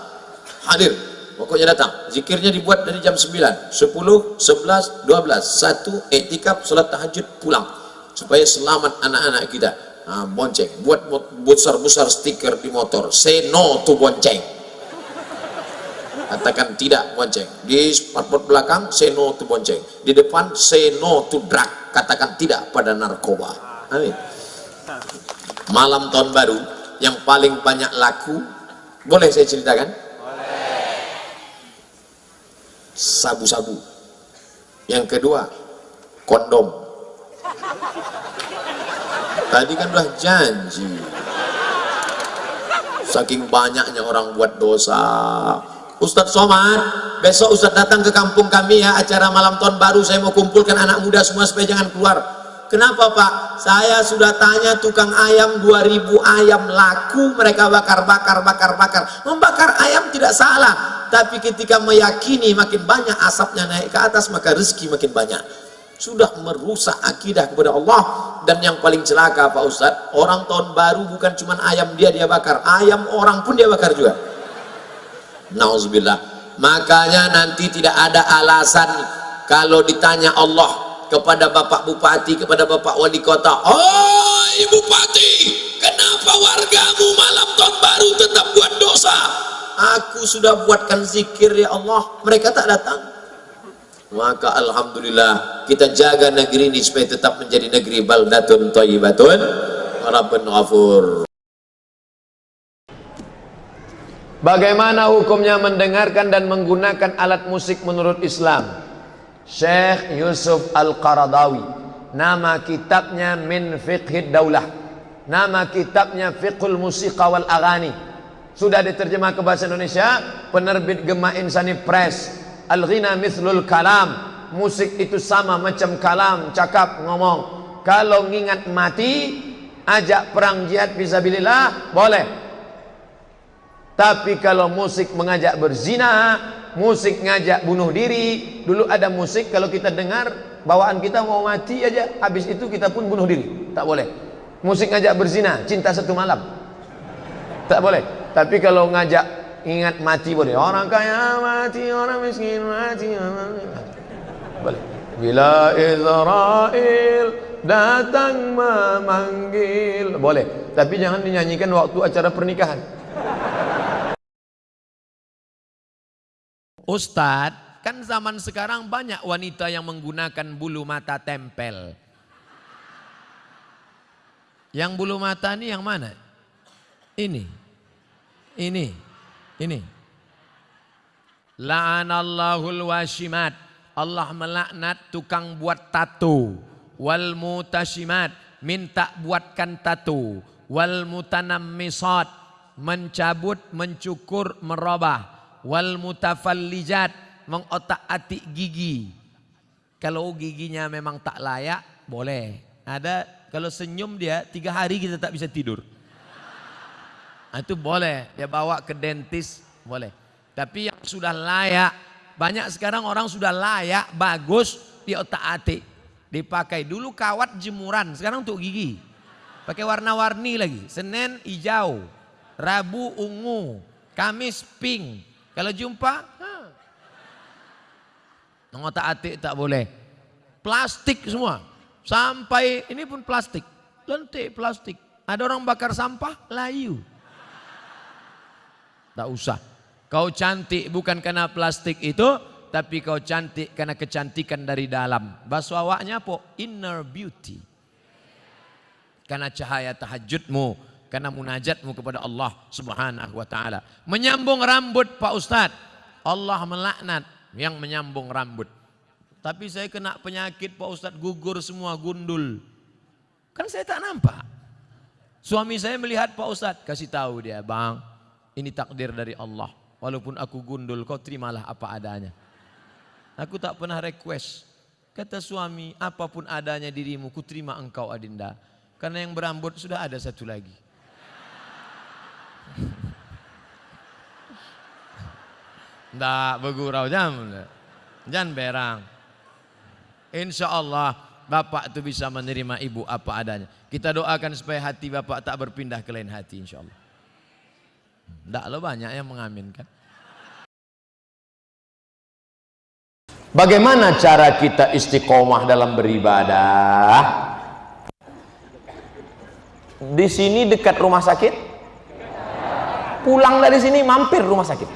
Hadir. Pokoknya datang. Zikirnya dibuat dari jam 9 10 11 12 1 etikap salat tahajud pulang. Supaya selamat anak-anak kita nah, bonceng. Buat besar-besar stiker di motor. Say no to bonceng. Katakan tidak bonceng. Di spotboard belakang say no to bonceng. Di depan say no to drug. Katakan tidak pada narkoba. Amin. Malam tahun baru yang paling banyak laku boleh saya ceritakan? Sabu-sabu. Yang kedua kondom tadi kan udah janji. Saking banyaknya orang buat dosa. Ustadz Somad besok Ustadz datang ke kampung kami ya acara malam tahun baru. Saya mau kumpulkan anak muda semua supaya jangan keluar. Kenapa Pak? Saya sudah tanya tukang ayam 2000 ayam. Laku mereka bakar bakar bakar bakar membakar ayam tidak salah. Tapi ketika meyakini makin banyak asapnya naik ke atas maka rezeki makin banyak sudah merusak akidah kepada Allah. Dan yang paling celaka Pak Ustadz orang tahun baru bukan cuma ayam dia dia bakar ayam orang pun dia bakar juga. Nauzubillah. Makanya nanti tidak ada alasan kalau ditanya Allah kepada Bapak Bupati kepada Bapak Wali Kota oh Ibu Bupati kenapa wargamu malam tahun baru tetap buat dosa? Aku sudah buatkan zikir ya Allah. Mereka tak datang maka Alhamdulillah kita jaga negeri ini supaya tetap menjadi negeri baldatun thayyibatun rabbun ghafur Bagaimana hukumnya mendengarkan dan menggunakan alat musik menurut Islam? Syekh Yusuf Al-Qaradawi. Nama kitabnya Min Fiqhid Daulah. Nama kitabnya Fiqhul Musiqa wal Aghani. Sudah diterjemah ke bahasa Indonesia, penerbit Gema Insani Press. Al-ghina mithlul kalam. Musik itu sama macam kalam, cakap, ngomong. Kalau ngingat mati, ajak perang jihad fisabilillah, boleh. Tapi kalau musik mengajak berzina, musik ngajak bunuh diri, dulu ada musik kalau kita dengar bawaan kita mau mati aja, habis itu kita pun bunuh diri. Tak boleh. Musik ngajak berzina, cinta satu malam. Tak boleh. Tapi kalau ngajak ingat mati boleh. Orang kaya mati, orang miskin mati. Boleh. Bila Israel datang memanggil, boleh. Tapi jangan dinyanyikan waktu acara pernikahan. Ustadz, kan zaman sekarang banyak wanita yang menggunakan bulu mata tempel. Yang bulu mata ini yang mana? Ini. Ini. Ini. La'anallahul washimat. Allah melaknat tukang buat tato. Wal mutashimat. Minta buatkan tato. Wal mutanammisat. Mencabut, mencukur, merubah wal mutafallijat mengotak-atik gigi. Kalau giginya memang tak layak, boleh. Ada kalau senyum dia tiga hari kita tak bisa tidur. Nah, itu boleh. Dia bawa ke dentis, boleh. Tapi yang sudah layak, banyak sekarang orang sudah layak, bagus, di otak-atik. Dipakai dulu kawat jemuran, sekarang untuk gigi. Pakai warna-warni lagi. Senin hijau, Rabu ungu, Kamis pink. Kalau jumpa, ngotak atik tak boleh. Plastik semua. Sampai ini pun plastik. Lentik plastik. Ada orang bakar sampah, layu. Tak usah. Kau cantik bukan karena plastik itu, tapi kau cantik karena kecantikan dari dalam. Bahasa awaknya apa? Inner beauty. Karena cahaya tahajudmu, karena munajatmu kepada Allah Subhanahu wa taala. Menyambung rambut Pak Ustadz. Allah melaknat yang menyambung rambut. Tapi saya kena penyakit Pak Ustadz gugur semua gundul. Kan saya tak nampak. Suami saya melihat Pak Ustadz kasih tahu dia, "Bang, ini takdir dari Allah. Walaupun aku gundul, kau terimalah apa adanya." Aku tak pernah request. Kata suami, apa pun adanya dirimu, ku terima engkau Adinda. Karena yang berambut sudah ada satu lagi. Ndak bergurau jam. Jangan berang. Insya Allah Bapak itu bisa menerima ibu apa adanya. Kita doakan supaya hati Bapak tak berpindah ke lain hati insya Allah. Ndak lo banyak yang mengaminkan. Bagaimana cara kita istiqomah dalam beribadah? Di sini dekat rumah sakit? Pulang dari sini mampir rumah sakit.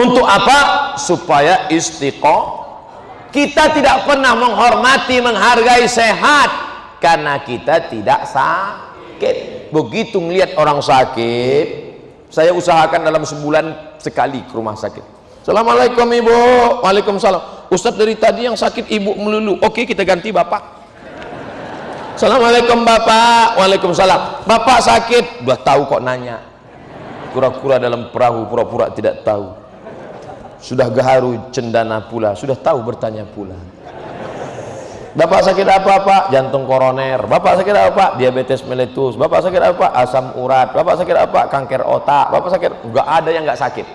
Untuk apa? Supaya istiqomah. Kita tidak pernah menghormati, menghargai sehat karena kita tidak sakit. Sakit. Begitu ngelihat orang sakit saya usahakan dalam sebulan sekali ke rumah sakit. Assalamualaikum ibu. Waalaikumsalam. Ustadz dari tadi yang sakit ibu melulu. Oke kita ganti bapak. Assalamualaikum bapak. Waalaikumsalam. Bapak sakit? Udah tahu kok nanya. Kura-kura dalam perahu pura-pura tidak tahu. Sudah gaharu cendana pula. Sudah tahu bertanya pula Bapak sakit apa Pak? Jantung koroner. Bapak sakit apa Pak? Diabetes meletus. Bapak sakit apa? Asam urat. Bapak sakit apa? Kanker otak. Bapak sakit? Enggak ada yang enggak sakit.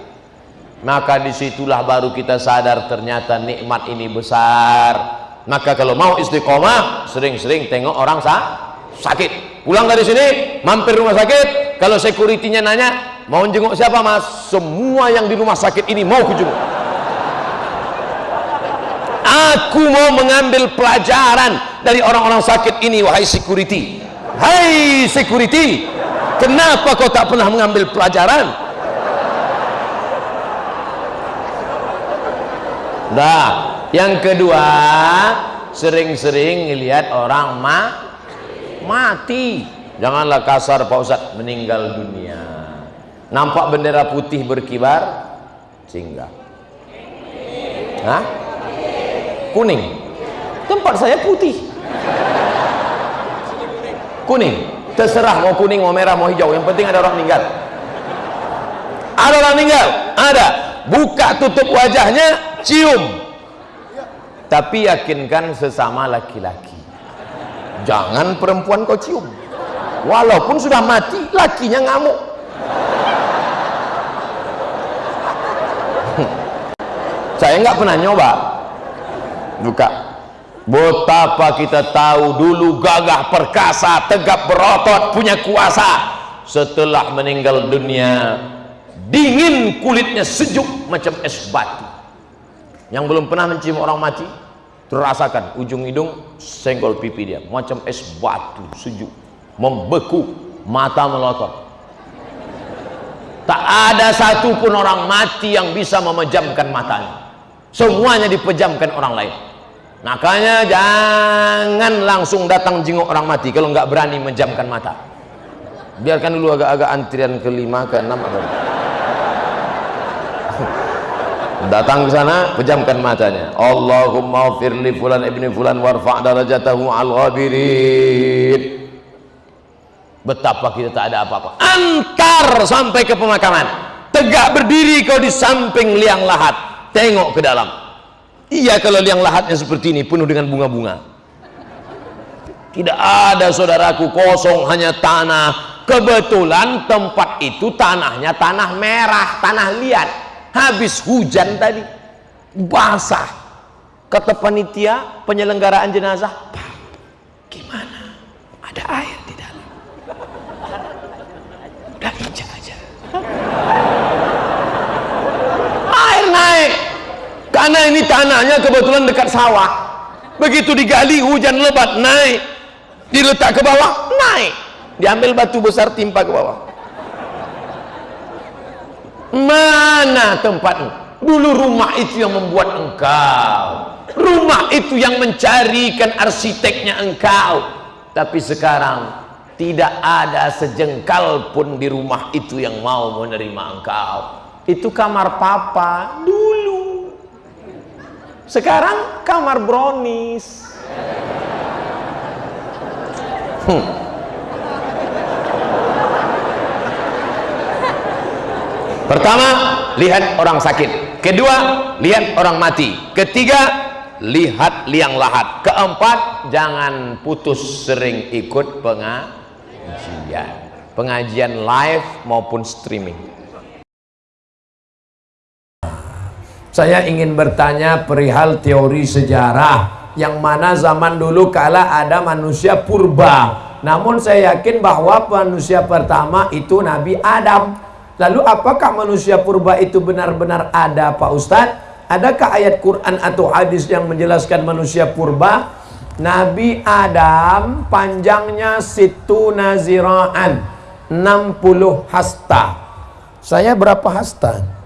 Maka di situlah baru kita sadar ternyata nikmat ini besar. Maka kalau mau istiqomah, sering-sering tengok orang sa sakit. Pulang dari sini, mampir rumah sakit. Kalau sekuritinya nanya, mau jenguk siapa mas? Semua yang di rumah sakit ini mau kujenguk aku mau mengambil pelajaran dari orang-orang sakit ini wahai security. Hai security kenapa kau tak pernah mengambil pelajaran? Dah yang kedua sering-sering ngelihat orang ma mati. Janganlah kasar Pak Ustaz meninggal dunia. Nampak bendera putih berkibar singgah. Hah? Kuning. Tempat saya putih. Kuning. Terserah mau kuning mau merah mau hijau. Yang penting ada orang meninggal ada orang meninggal ada. Buka tutup wajahnya cium. Tapi yakinkan sesama laki-laki. Jangan perempuan kau cium. Walaupun sudah mati lakinya ngamuk. Saya nggak pernah nyoba buka. Betapa kita tahu dulu gagah perkasa tegap berotot punya kuasa. Setelah meninggal dunia dingin kulitnya sejuk macam es batu. Yang belum pernah mencium orang mati terasakan ujung hidung senggol pipi dia macam es batu sejuk. Membeku mata melotot. Tak ada satupun orang mati yang bisa memejamkan matanya. Semuanya dipejamkan orang lain makanya jangan langsung datang jenguk orang mati kalau nggak berani menjamkan mata. Biarkan dulu agak-agak antrian kelima ke enam atau datang ke sana pejamkan matanya. Allahumma firli fulan ibni fulan warfa' darajatahu al ghabirin betapa kita tak ada apa-apa. Antar sampai ke pemakaman. Tegak berdiri kau di samping liang lahat. Tengok ke dalam Iya kalau liang lahatnya seperti ini penuh dengan bunga-bunga. Tidak ada saudaraku kosong hanya tanah. Kebetulan tempat itu tanahnya tanah merah, tanah liat. Habis hujan tadi basah. Kata panitia penyelenggaraan jenazah, gimana? Ada air di dalam. Udah injak aja. Air naik karena ini tanahnya kebetulan dekat sawah. Begitu digali hujan lebat naik. Diletak ke bawah naik. Diambil batu besar timpa ke bawah. Mana tempatmu? Dulu rumah itu yang membuat engkau. Rumah itu yang mencarikan arsiteknya engkau. Tapi sekarang tidak ada sejengkal pun di rumah itu yang mau menerima engkau. Itu kamar papa. Dulu sekarang kamar brownies. Hmm. pertama lihat orang sakit. Kedua lihat orang mati. Ketiga lihat liang lahat. Keempat jangan putus sering ikut pengajian. Pengajian live maupun streaming Saya ingin bertanya perihal teori sejarah yang mana zaman dulu kala ada manusia purba. Namun saya yakin bahwa manusia pertama itu Nabi Adam. Lalu apakah manusia purba itu benar-benar ada Pak Ustadz? Adakah ayat Quran atau hadis yang menjelaskan manusia purba? Nabi Adam panjangnya situ naziraan 60 hasta. Saya berapa hasta?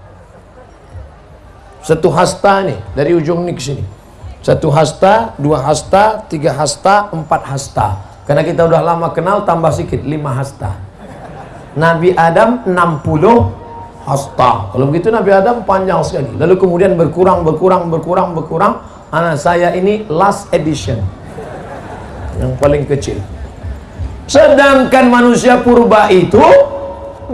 Satu hasta nih dari ujung nih ke sini. Satu hasta, dua hasta, tiga hasta, empat hasta. Karena kita udah lama kenal tambah sedikit 5 hasta. Nabi Adam 60 hasta. Kalau begitu Nabi Adam panjang sekali. Lalu kemudian berkurang, berkurang, berkurang, berkurang. Anak saya ini last edition. Yang paling kecil. Sedangkan manusia purba itu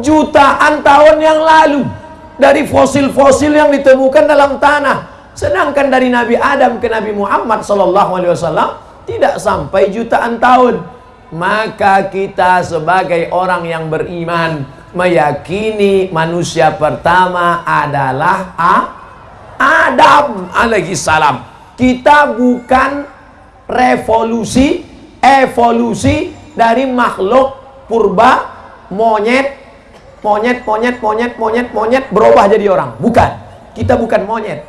jutaan tahun yang lalu dari fosil-fosil yang ditemukan dalam tanah. Sedangkan dari Nabi Adam ke Nabi Muhammad sallallahu tidak sampai jutaan tahun. Maka kita sebagai orang yang beriman meyakini manusia pertama adalah A Adam alaihi salam. Kita bukan revolusi, evolusi dari makhluk purba monyet monyet monyet monyet monyet monyet berubah jadi orang. Bukan. Kita bukan monyet.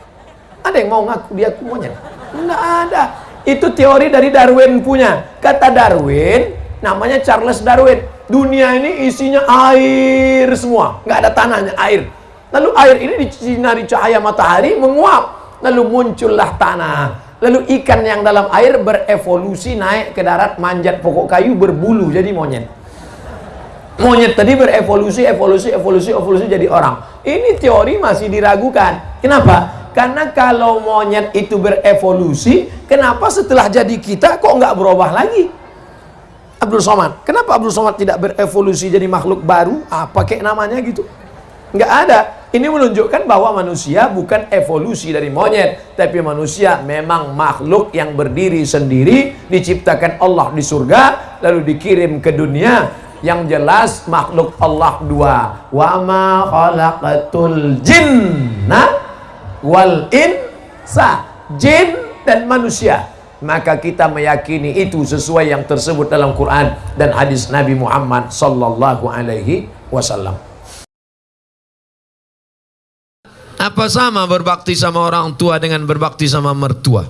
Ada yang mau ngaku dia monyet? Enggak ada. Itu teori dari Darwin punya. Kata Darwin namanya Charles Darwin. Dunia ini isinya air semua. Nggak ada tanahnya air. Lalu air ini disinari cahaya matahari menguap. Lalu muncullah tanah. Lalu ikan yang dalam air berevolusi naik ke darat manjat pokok kayu berbulu jadi monyet. Monyet tadi berevolusi, evolusi, evolusi, evolusi jadi orang. Ini teori masih diragukan. Kenapa? Karena kalau monyet itu berevolusi, kenapa setelah jadi kita kok nggak berubah lagi? Abdul Somad. Kenapa Abdul Somad tidak berevolusi jadi makhluk baru? Apa kayak namanya gitu? Nggak ada. Ini menunjukkan bahwa manusia bukan evolusi dari monyet, tapi manusia memang makhluk yang berdiri sendiri, diciptakan Allah di surga, lalu dikirim ke dunia. Yang jelas makhluk Allah dua. Wa ma khalaqatul jinna wal insa. Jin dan manusia. Maka kita meyakini itu sesuai yang tersebut dalam Quran dan hadis Nabi Muhammad sallallahu alaihi wasallam. Apa sama berbakti sama orang tua dengan berbakti sama mertua?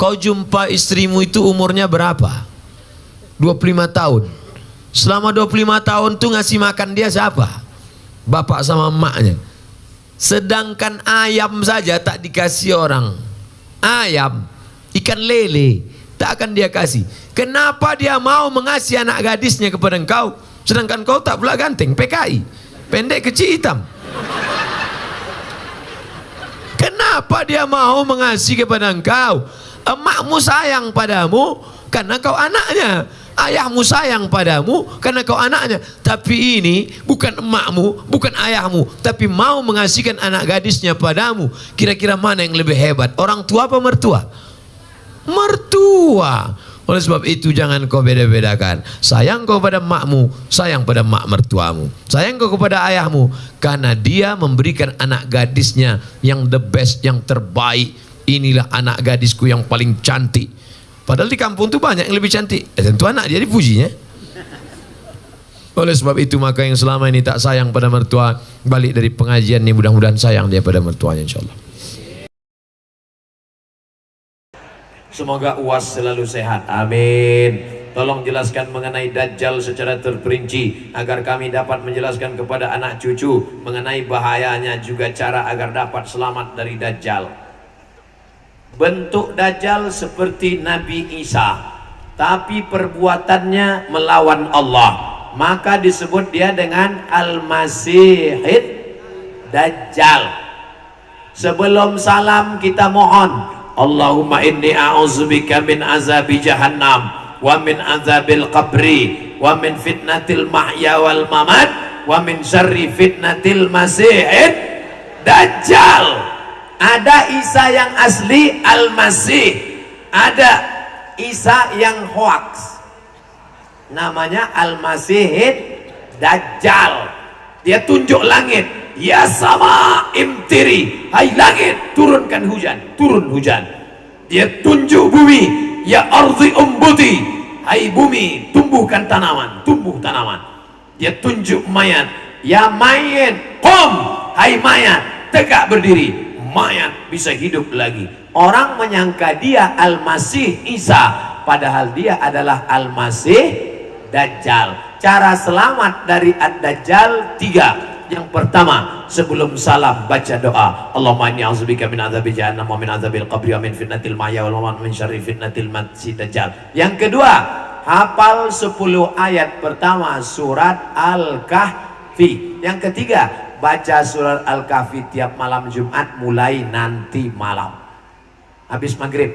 Kau jumpa istrimu itu umurnya berapa? 25 tahun. Selama 25 tahun tuh ngasih makan dia siapa? Bapak sama emaknya. Sedangkan ayam saja tak dikasih orang. Ayam, ikan lele, tak akan dia kasih. Kenapa dia mau mengasih anak gadisnya kepada engkau? Sedangkan kau tak pula ganteng, PKI. Pendek kecil hitam. Kenapa dia mau mengasihi kepada engkau? Emakmu sayang padamu karena kau anaknya. Ayahmu sayang padamu karena kau anaknya. Tapi ini bukan emakmu, bukan ayahmu, tapi mau mengasihkan anak gadisnya padamu. Kira-kira mana yang lebih hebat? Orang tua apa mertua? Mertua. Oleh sebab itu jangan kau beda-bedakan. Sayang kau pada makmu, sayang pada mak mertuamu. Sayang kau kepada ayahmu karena dia memberikan anak gadisnya yang the best, yang terbaik. Inilah anak gadisku yang paling cantik. Padahal di kampung tu banyak yang lebih cantik. Eh, tentu anak dia dipujinya. Oleh sebab itu maka yang selama ini tak sayang pada mertua balik dari pengajian ini mudah-mudahan sayang dia pada mertuanya insyaallah. Semoga UAS selalu sehat. Amin. Tolong jelaskan mengenai Dajjal secara terperinci agar kami dapat menjelaskan kepada anak cucu mengenai bahayanya juga cara agar dapat selamat dari Dajjal. Bentuk Dajjal seperti Nabi Isa, tapi perbuatannya melawan Allah. Maka disebut dia dengan Al-Masihid Dajjal. Sebelum salam kita mohon Allahumma inni a'udzubika min azabi jahannam wa min azabil qabri wa min fitnatil mahya wal mamat wa min syarri fitnatil masihid dajjal ada Isa yang asli al-masih. Ada Isa yang hoax. Namanya al-masihid dajjal. Dia tunjuk langit. Ya sama imtiri. Hai langit turunkan hujan. Turun hujan. Dia tunjuk bumi. Ya arzi umbuti. Hai bumi tumbuhkan tanaman. Tumbuh tanaman. Dia tunjuk mayat. Ya mayat kom. Hai mayat tegak berdiri mayat bisa hidup lagi. Orang menyangka dia al-masih Isa padahal dia adalah al-masih Dajjal. Cara selamat dari Ad-Dajjal tiga. Yang pertama sebelum salam baca doa. Allahumma inni a'udzubika min adzabi jahannam wa min adzabil qabri wa min fitnatil mahya wal mamat min syarri fitnatil masih dajjal. Yang kedua hafal 10 ayat pertama surat Al-Kahfi. Yang ketiga baca surat Al-Kahfi tiap malam Jumat mulai nanti malam. Habis maghrib.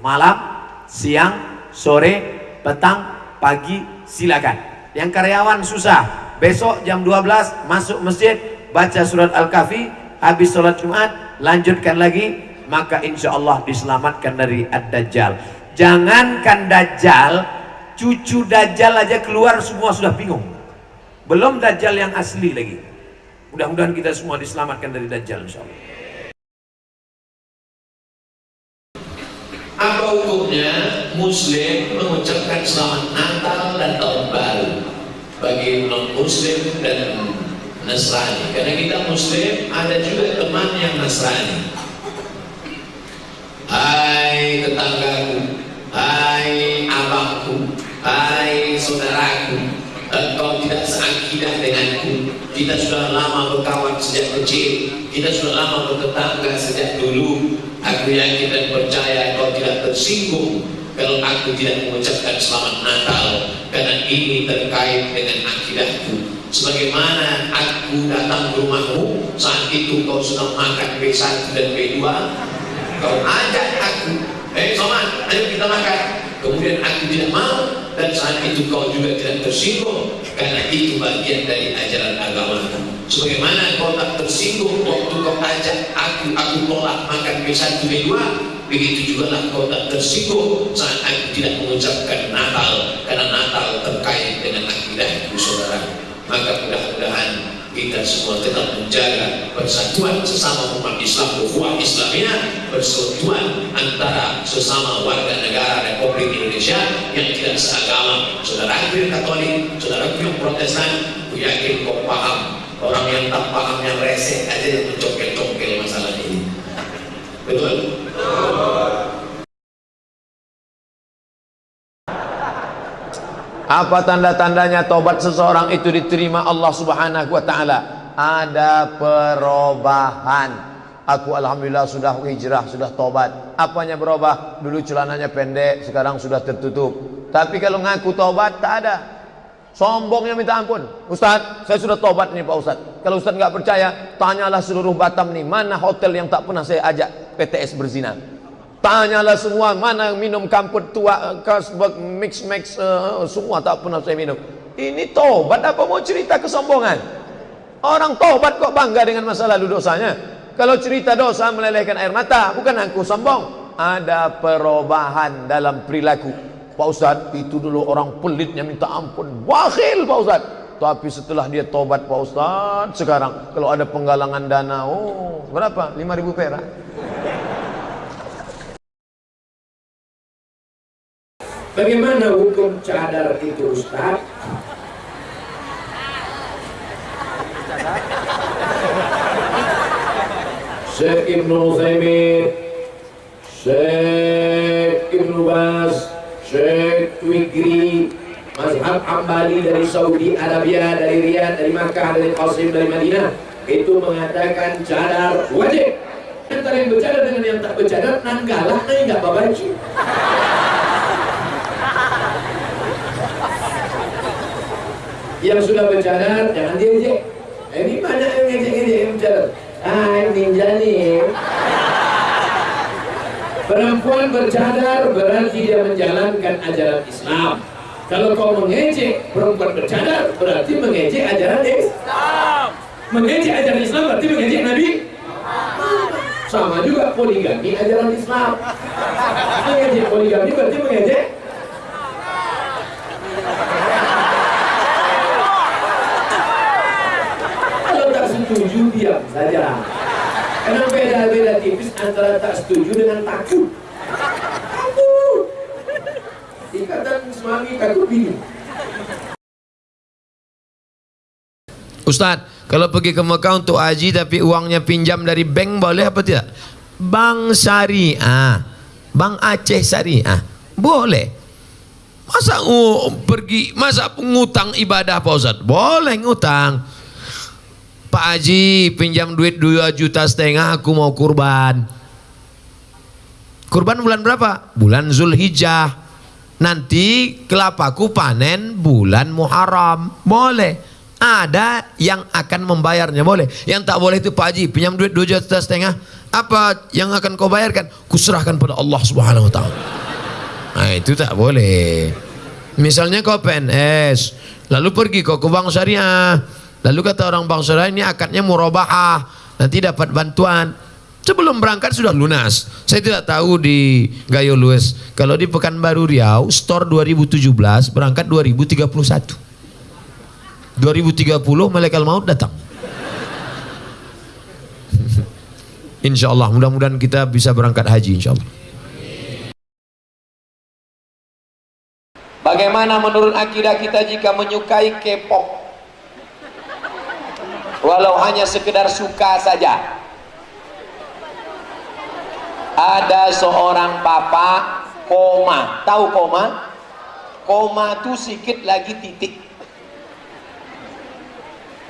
Malam siang sore petang pagi silakan. Yang karyawan susah. Besok jam 12 masuk masjid baca surat Al-Kahfi habis sholat Jumat lanjutkan lagi maka insya Allah diselamatkan dari Ad-Dajjal. Jangankan Dajjal cucu Dajjal aja keluar semua sudah bingung. Belum Dajjal yang asli lagi mudah-mudahan kita semua diselamatkan dari Dajjal insya Allah. Apa hukumnya muslim mengucapkan selamat Natal dan tahun baru bagi non muslim dan Nasrani? Karena kita muslim ada juga teman yang Nasrani. Hai tetanggaku hai abangku hai saudaraku engkau tidak seakidah denganku kita sudah lama berkawan sejak kecil. Kita sudah lama bertetangga sejak dulu. Yakin dan percaya kau tidak tersinggung kalau aku tidak mengucapkan selamat Natal. Karena ini terkait dengan akidahku. Sebagaimana aku datang ke rumahmu saat itu kau sudah makan B1 dan B2 kau ajak aku. Eh Soman ayo kita makan kemudian aku tidak mau dan saat itu kau juga tidak tersinggung karena itu bagian dari ajaran agamaku. Sebagaimana kau tak tersinggung waktu kau ajak aku aku tolak makan B1 B2 begitu juga lah kau tak tersinggung saat aku tidak mengucapkan Natal karena Natal terkait dengan akidahku saudara. Maka mudah-mudahan kita semua tetap menjaga persatuan sesama umat Islam ukhuwah Islamiyah persatuan antara sesama warga negara Republik Indonesia yang tidak seagama. Saudara yang Katolik saudara yang Protestan aku yakin kau paham. Orang yang tak paham yang reseh aja yang mencongkel-congkel masalah ini. Betul? Apa tanda-tandanya tobat seseorang itu diterima Allah Subhanahu wa taala? Ada perubahan. Aku alhamdulillah sudah hijrah, sudah tobat. Apanya berubah? Dulu celananya pendek, sekarang sudah tertutup. Tapi kalau ngaku tobat tak ada. Sombongnya minta ampun. Ustaz, saya sudah tobat nih Pak Ustaz. Kalau Ustaz nggak percaya, tanyalah seluruh Batam nih, mana hotel yang tak pernah saya ajak PTS berzina. Tanyalah semua mana minum kamput tua, kasbek, mix mix, uh, semua tak pernah saya minum. Ini tobat apa mau cerita kesombongan? Orang tobat kok bangga dengan masa lalu dosanya? Kalau cerita dosa melelehkan air mata, bukan aku sombong. Ada perubahan dalam perilaku. Pak Ustaz, itu dulu orang pelitnya minta ampun. Bakhil Pak Ustaz. Tapi setelah dia tobat Pak Ustaz, sekarang kalau ada penggalangan dana, oh berapa? 5000 perak. Bagaimana hukum cadar itu Ustaz? Syekh Ibn Uthaymin Syekh Ibn Bas Syekh Wigri Mazhab Ambali dari Saudi Arabia Dari Riyadh, dari Makkah, dari Qasim, dari Madinah Itu mengatakan cadar wajib Antara yang bercadar dengan yang tak bercadar Nanggalah, nah enggak babaji yang sudah bercadar jangan diejek eh, ini banyak yang ngejek-ngejek yang bercadar ah ninja nih. Perempuan bercadar berarti dia menjalankan ajaran Islam. Kalau kau mengejek perempuan bercadar berarti mengejek ajaran Islam. Mengejek ajaran Islam berarti mengejek Nabi. Sama juga poligami ajaran Islam. Mengejek poligami berarti mengejek setuju diam saja karena beda-beda tipis antara tak setuju dengan takut takut ikatan suami takut bingung Ustadz, kalau pergi ke Mekah untuk haji tapi uangnya pinjam dari bank boleh apa tidak? Bank syariah, bank Aceh syariah, boleh. Masa uh, pergi, masa ngutang ibadah Pak Ustadz? Boleh ngutang. Pak Haji pinjam duit 2 juta setengah aku mau kurban. Kurban bulan berapa? Bulan Zulhijjah. Nanti kelapaku panen bulan Muharram. Boleh. Ada yang akan membayarnya boleh. Yang tak boleh itu Pak Haji pinjam duit 2 juta setengah. Apa yang akan kau bayarkan? Kuserahkan pada Allah Subhanahu wa taala. Nah, itu tak boleh. Misalnya kau PNS, lalu pergi kau ke bank syariah. Lalu kata orang bank syariah ini akadnya murabahah, nanti dapat bantuan. Sebelum berangkat sudah lunas. Saya tidak tahu di Gayo Lues. Kalau di Pekanbaru Riau, store 2017 berangkat 2031. 2030 malaikat maut datang. insya Allah, mudah-mudahan kita bisa berangkat haji insya Allah. Bagaimana menurut akidah kita jika menyukai K-pop? Walau hanya sekedar suka saja. Ada seorang papa koma. Tahu koma? Koma itu sikit lagi titik.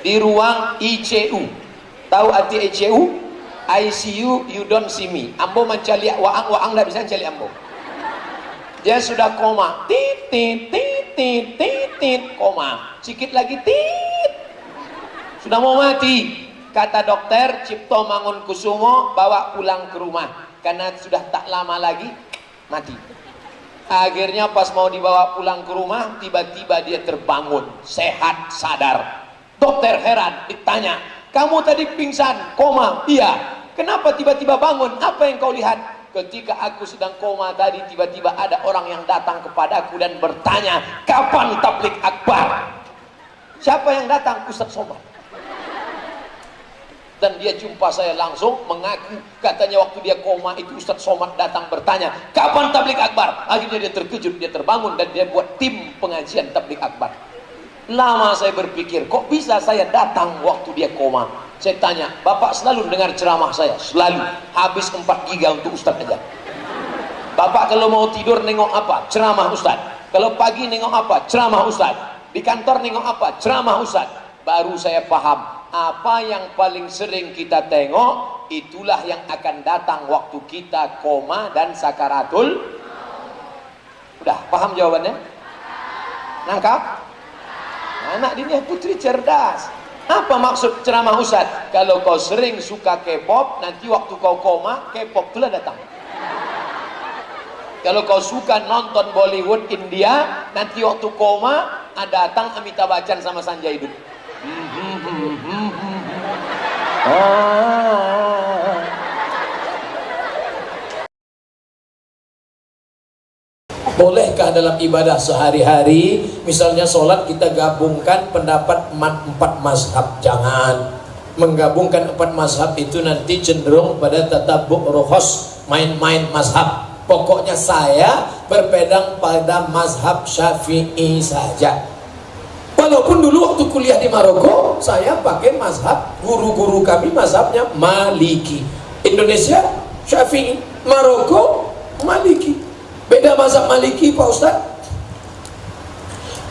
Di ruang ICU. Tahu arti ICU? ICU you don't see me. Ambo mencari waang waang tidak bisa mencari ambo dia sudah koma titit titit titit koma sedikit lagi tit sudah mau mati. Kata dokter Cipto Mangunkusumo bawa pulang ke rumah. Karena sudah tak lama lagi mati. Akhirnya pas mau dibawa pulang ke rumah tiba-tiba dia terbangun. Sehat sadar. Dokter heran ditanya kamu tadi pingsan koma? Iya. Kenapa tiba-tiba bangun? Apa yang kau lihat? Ketika aku sedang koma tadi tiba-tiba ada orang yang datang kepadaku dan bertanya kapan tablik akbar siapa yang datang? Ustaz Somad dan dia jumpa saya langsung mengaku katanya waktu dia koma itu Ustaz Somad datang bertanya kapan tablik akbar akhirnya dia terkejut dia terbangun dan dia buat tim pengajian tablik akbar lama saya berpikir kok bisa saya datang waktu dia koma saya tanya, Bapak selalu dengar ceramah saya? Selalu. Habis 4 giga untuk Ustaz aja. Bapak kalau mau tidur nengok apa? Ceramah Ustaz. Kalau pagi nengok apa? Ceramah Ustaz. Di kantor nengok apa? Ceramah Ustaz. Baru saya paham. Apa yang paling sering kita tengok, itulah yang akan datang waktu kita koma dan sakaratul. Udah, paham jawabannya? Nangkap? Anak ini putri cerdas. Apa maksud ceramah Ustaz? Kalau kau sering suka K-pop, nanti waktu kau koma, K-pop itulah datang. Kalau kau suka nonton Bollywood India, nanti waktu koma, ada datang Amitabh Bachchan sama Sanjay Dutt. Ah. Bolehkah dalam ibadah sehari-hari Misalnya sholat kita gabungkan pendapat empat mazhab? Jangan. Menggabungkan empat mazhab itu nanti cenderung pada tatabuk rohos Main-main mazhab. Pokoknya saya berpedang pada mazhab syafi'i saja Walaupun dulu waktu kuliah di Maroko Saya pakai mazhab Guru-guru kami mazhabnya maliki Indonesia syafi'i Maroko maliki Beda mazhab maliki Pak Ustaz.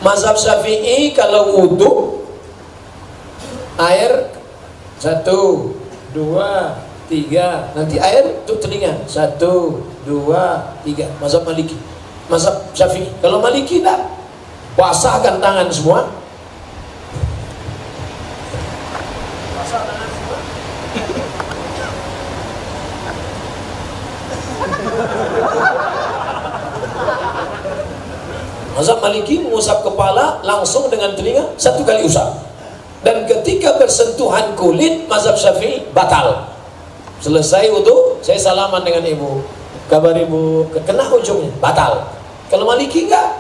Mazhab syafi'i kalau wudhu air satu, dua, tiga. Nanti air untuk telinga. Satu, dua, tiga. Mazhab maliki. Mazhab syafi'i. Kalau maliki tak. Basahkan tangan semua. Mazhab Maliki mengusap kepala langsung dengan telinga satu kali usap. Dan ketika bersentuhan kulit mazhab Syafi'i batal. Selesai wudhu, saya salaman dengan ibu. Kabar ibu, kena ujungnya, batal. Kalau Maliki enggak.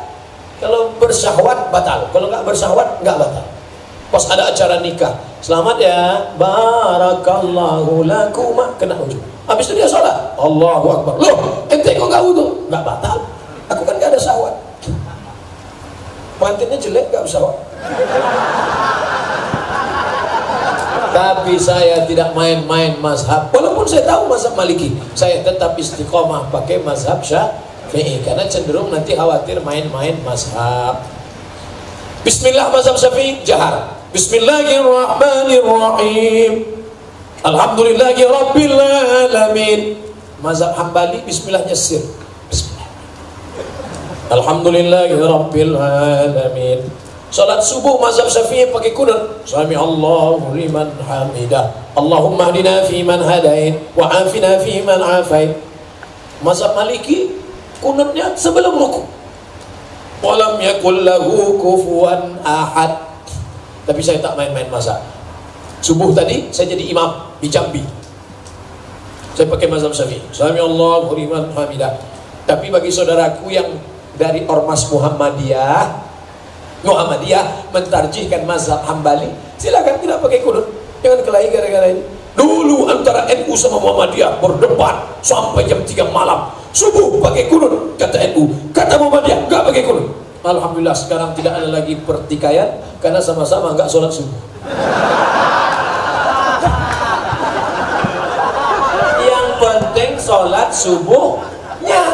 Kalau bersyahwat batal. Kalau enggak bersyahwat enggak batal. Pas ada acara nikah, selamat ya, barakallahu lakuma, kena ujung. Habis itu dia sholat, Allahu Akbar. Loh, ente kok enggak wudhu? Enggak batal. Aku kan enggak ada syahwat pengantinnya jelek gak usah tapi saya tidak main-main mazhab walaupun saya tahu mazhab maliki saya tetap istiqomah pakai mazhab syafi'i karena cenderung nanti khawatir main-main mazhab bismillah mazhab syafi'i jahar Bismillahirrahmanirrahim. Alhamdulillahi rabbil alamin. Mazhab Hambali bismillahnya sir. Bismillah. Alhamdulillahi rabbil alamin. Salat subuh mazhab Syafi'i pakai kunut. Sami Allahu liman hamidah. Allahumma hdina fi man hadait wa afina fi man afait. Mazhab Maliki kunutnya sebelum rukuk. Walam yakul lahu kufuwan ahad. Tapi saya tak main-main mazhab. Subuh tadi saya jadi imam di Jambi. Saya pakai mazhab Syafi'i. Sami Allahu liman hamidah. Tapi bagi saudaraku yang dari Ormas Muhammadiyah Muhammadiyah mentarjihkan mazhab Hambali silakan tidak pakai kunut jangan kelahi gara-gara ini dulu antara NU sama Muhammadiyah berdebat sampai jam 3 malam subuh pakai kunut kata NU kata Muhammadiyah nggak pakai kunut Alhamdulillah sekarang tidak ada lagi pertikaian karena sama-sama nggak sholat subuh. Yang penting sholat subuhnya.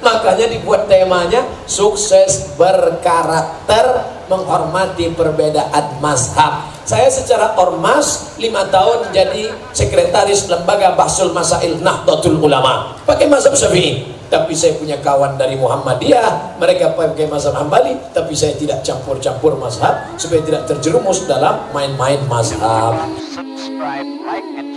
Makanya dibuat temanya sukses berkarakter menghormati perbedaan mazhab. Saya secara ormas lima tahun jadi sekretaris lembaga Bahsul Masail Nahdlatul Ulama. Pakai mazhab Syafi'i tapi saya punya kawan dari Muhammadiyah mereka pakai mazhab Hambali tapi saya tidak campur-campur mazhab supaya tidak terjerumus dalam main-main mazhab subscribe, like, and.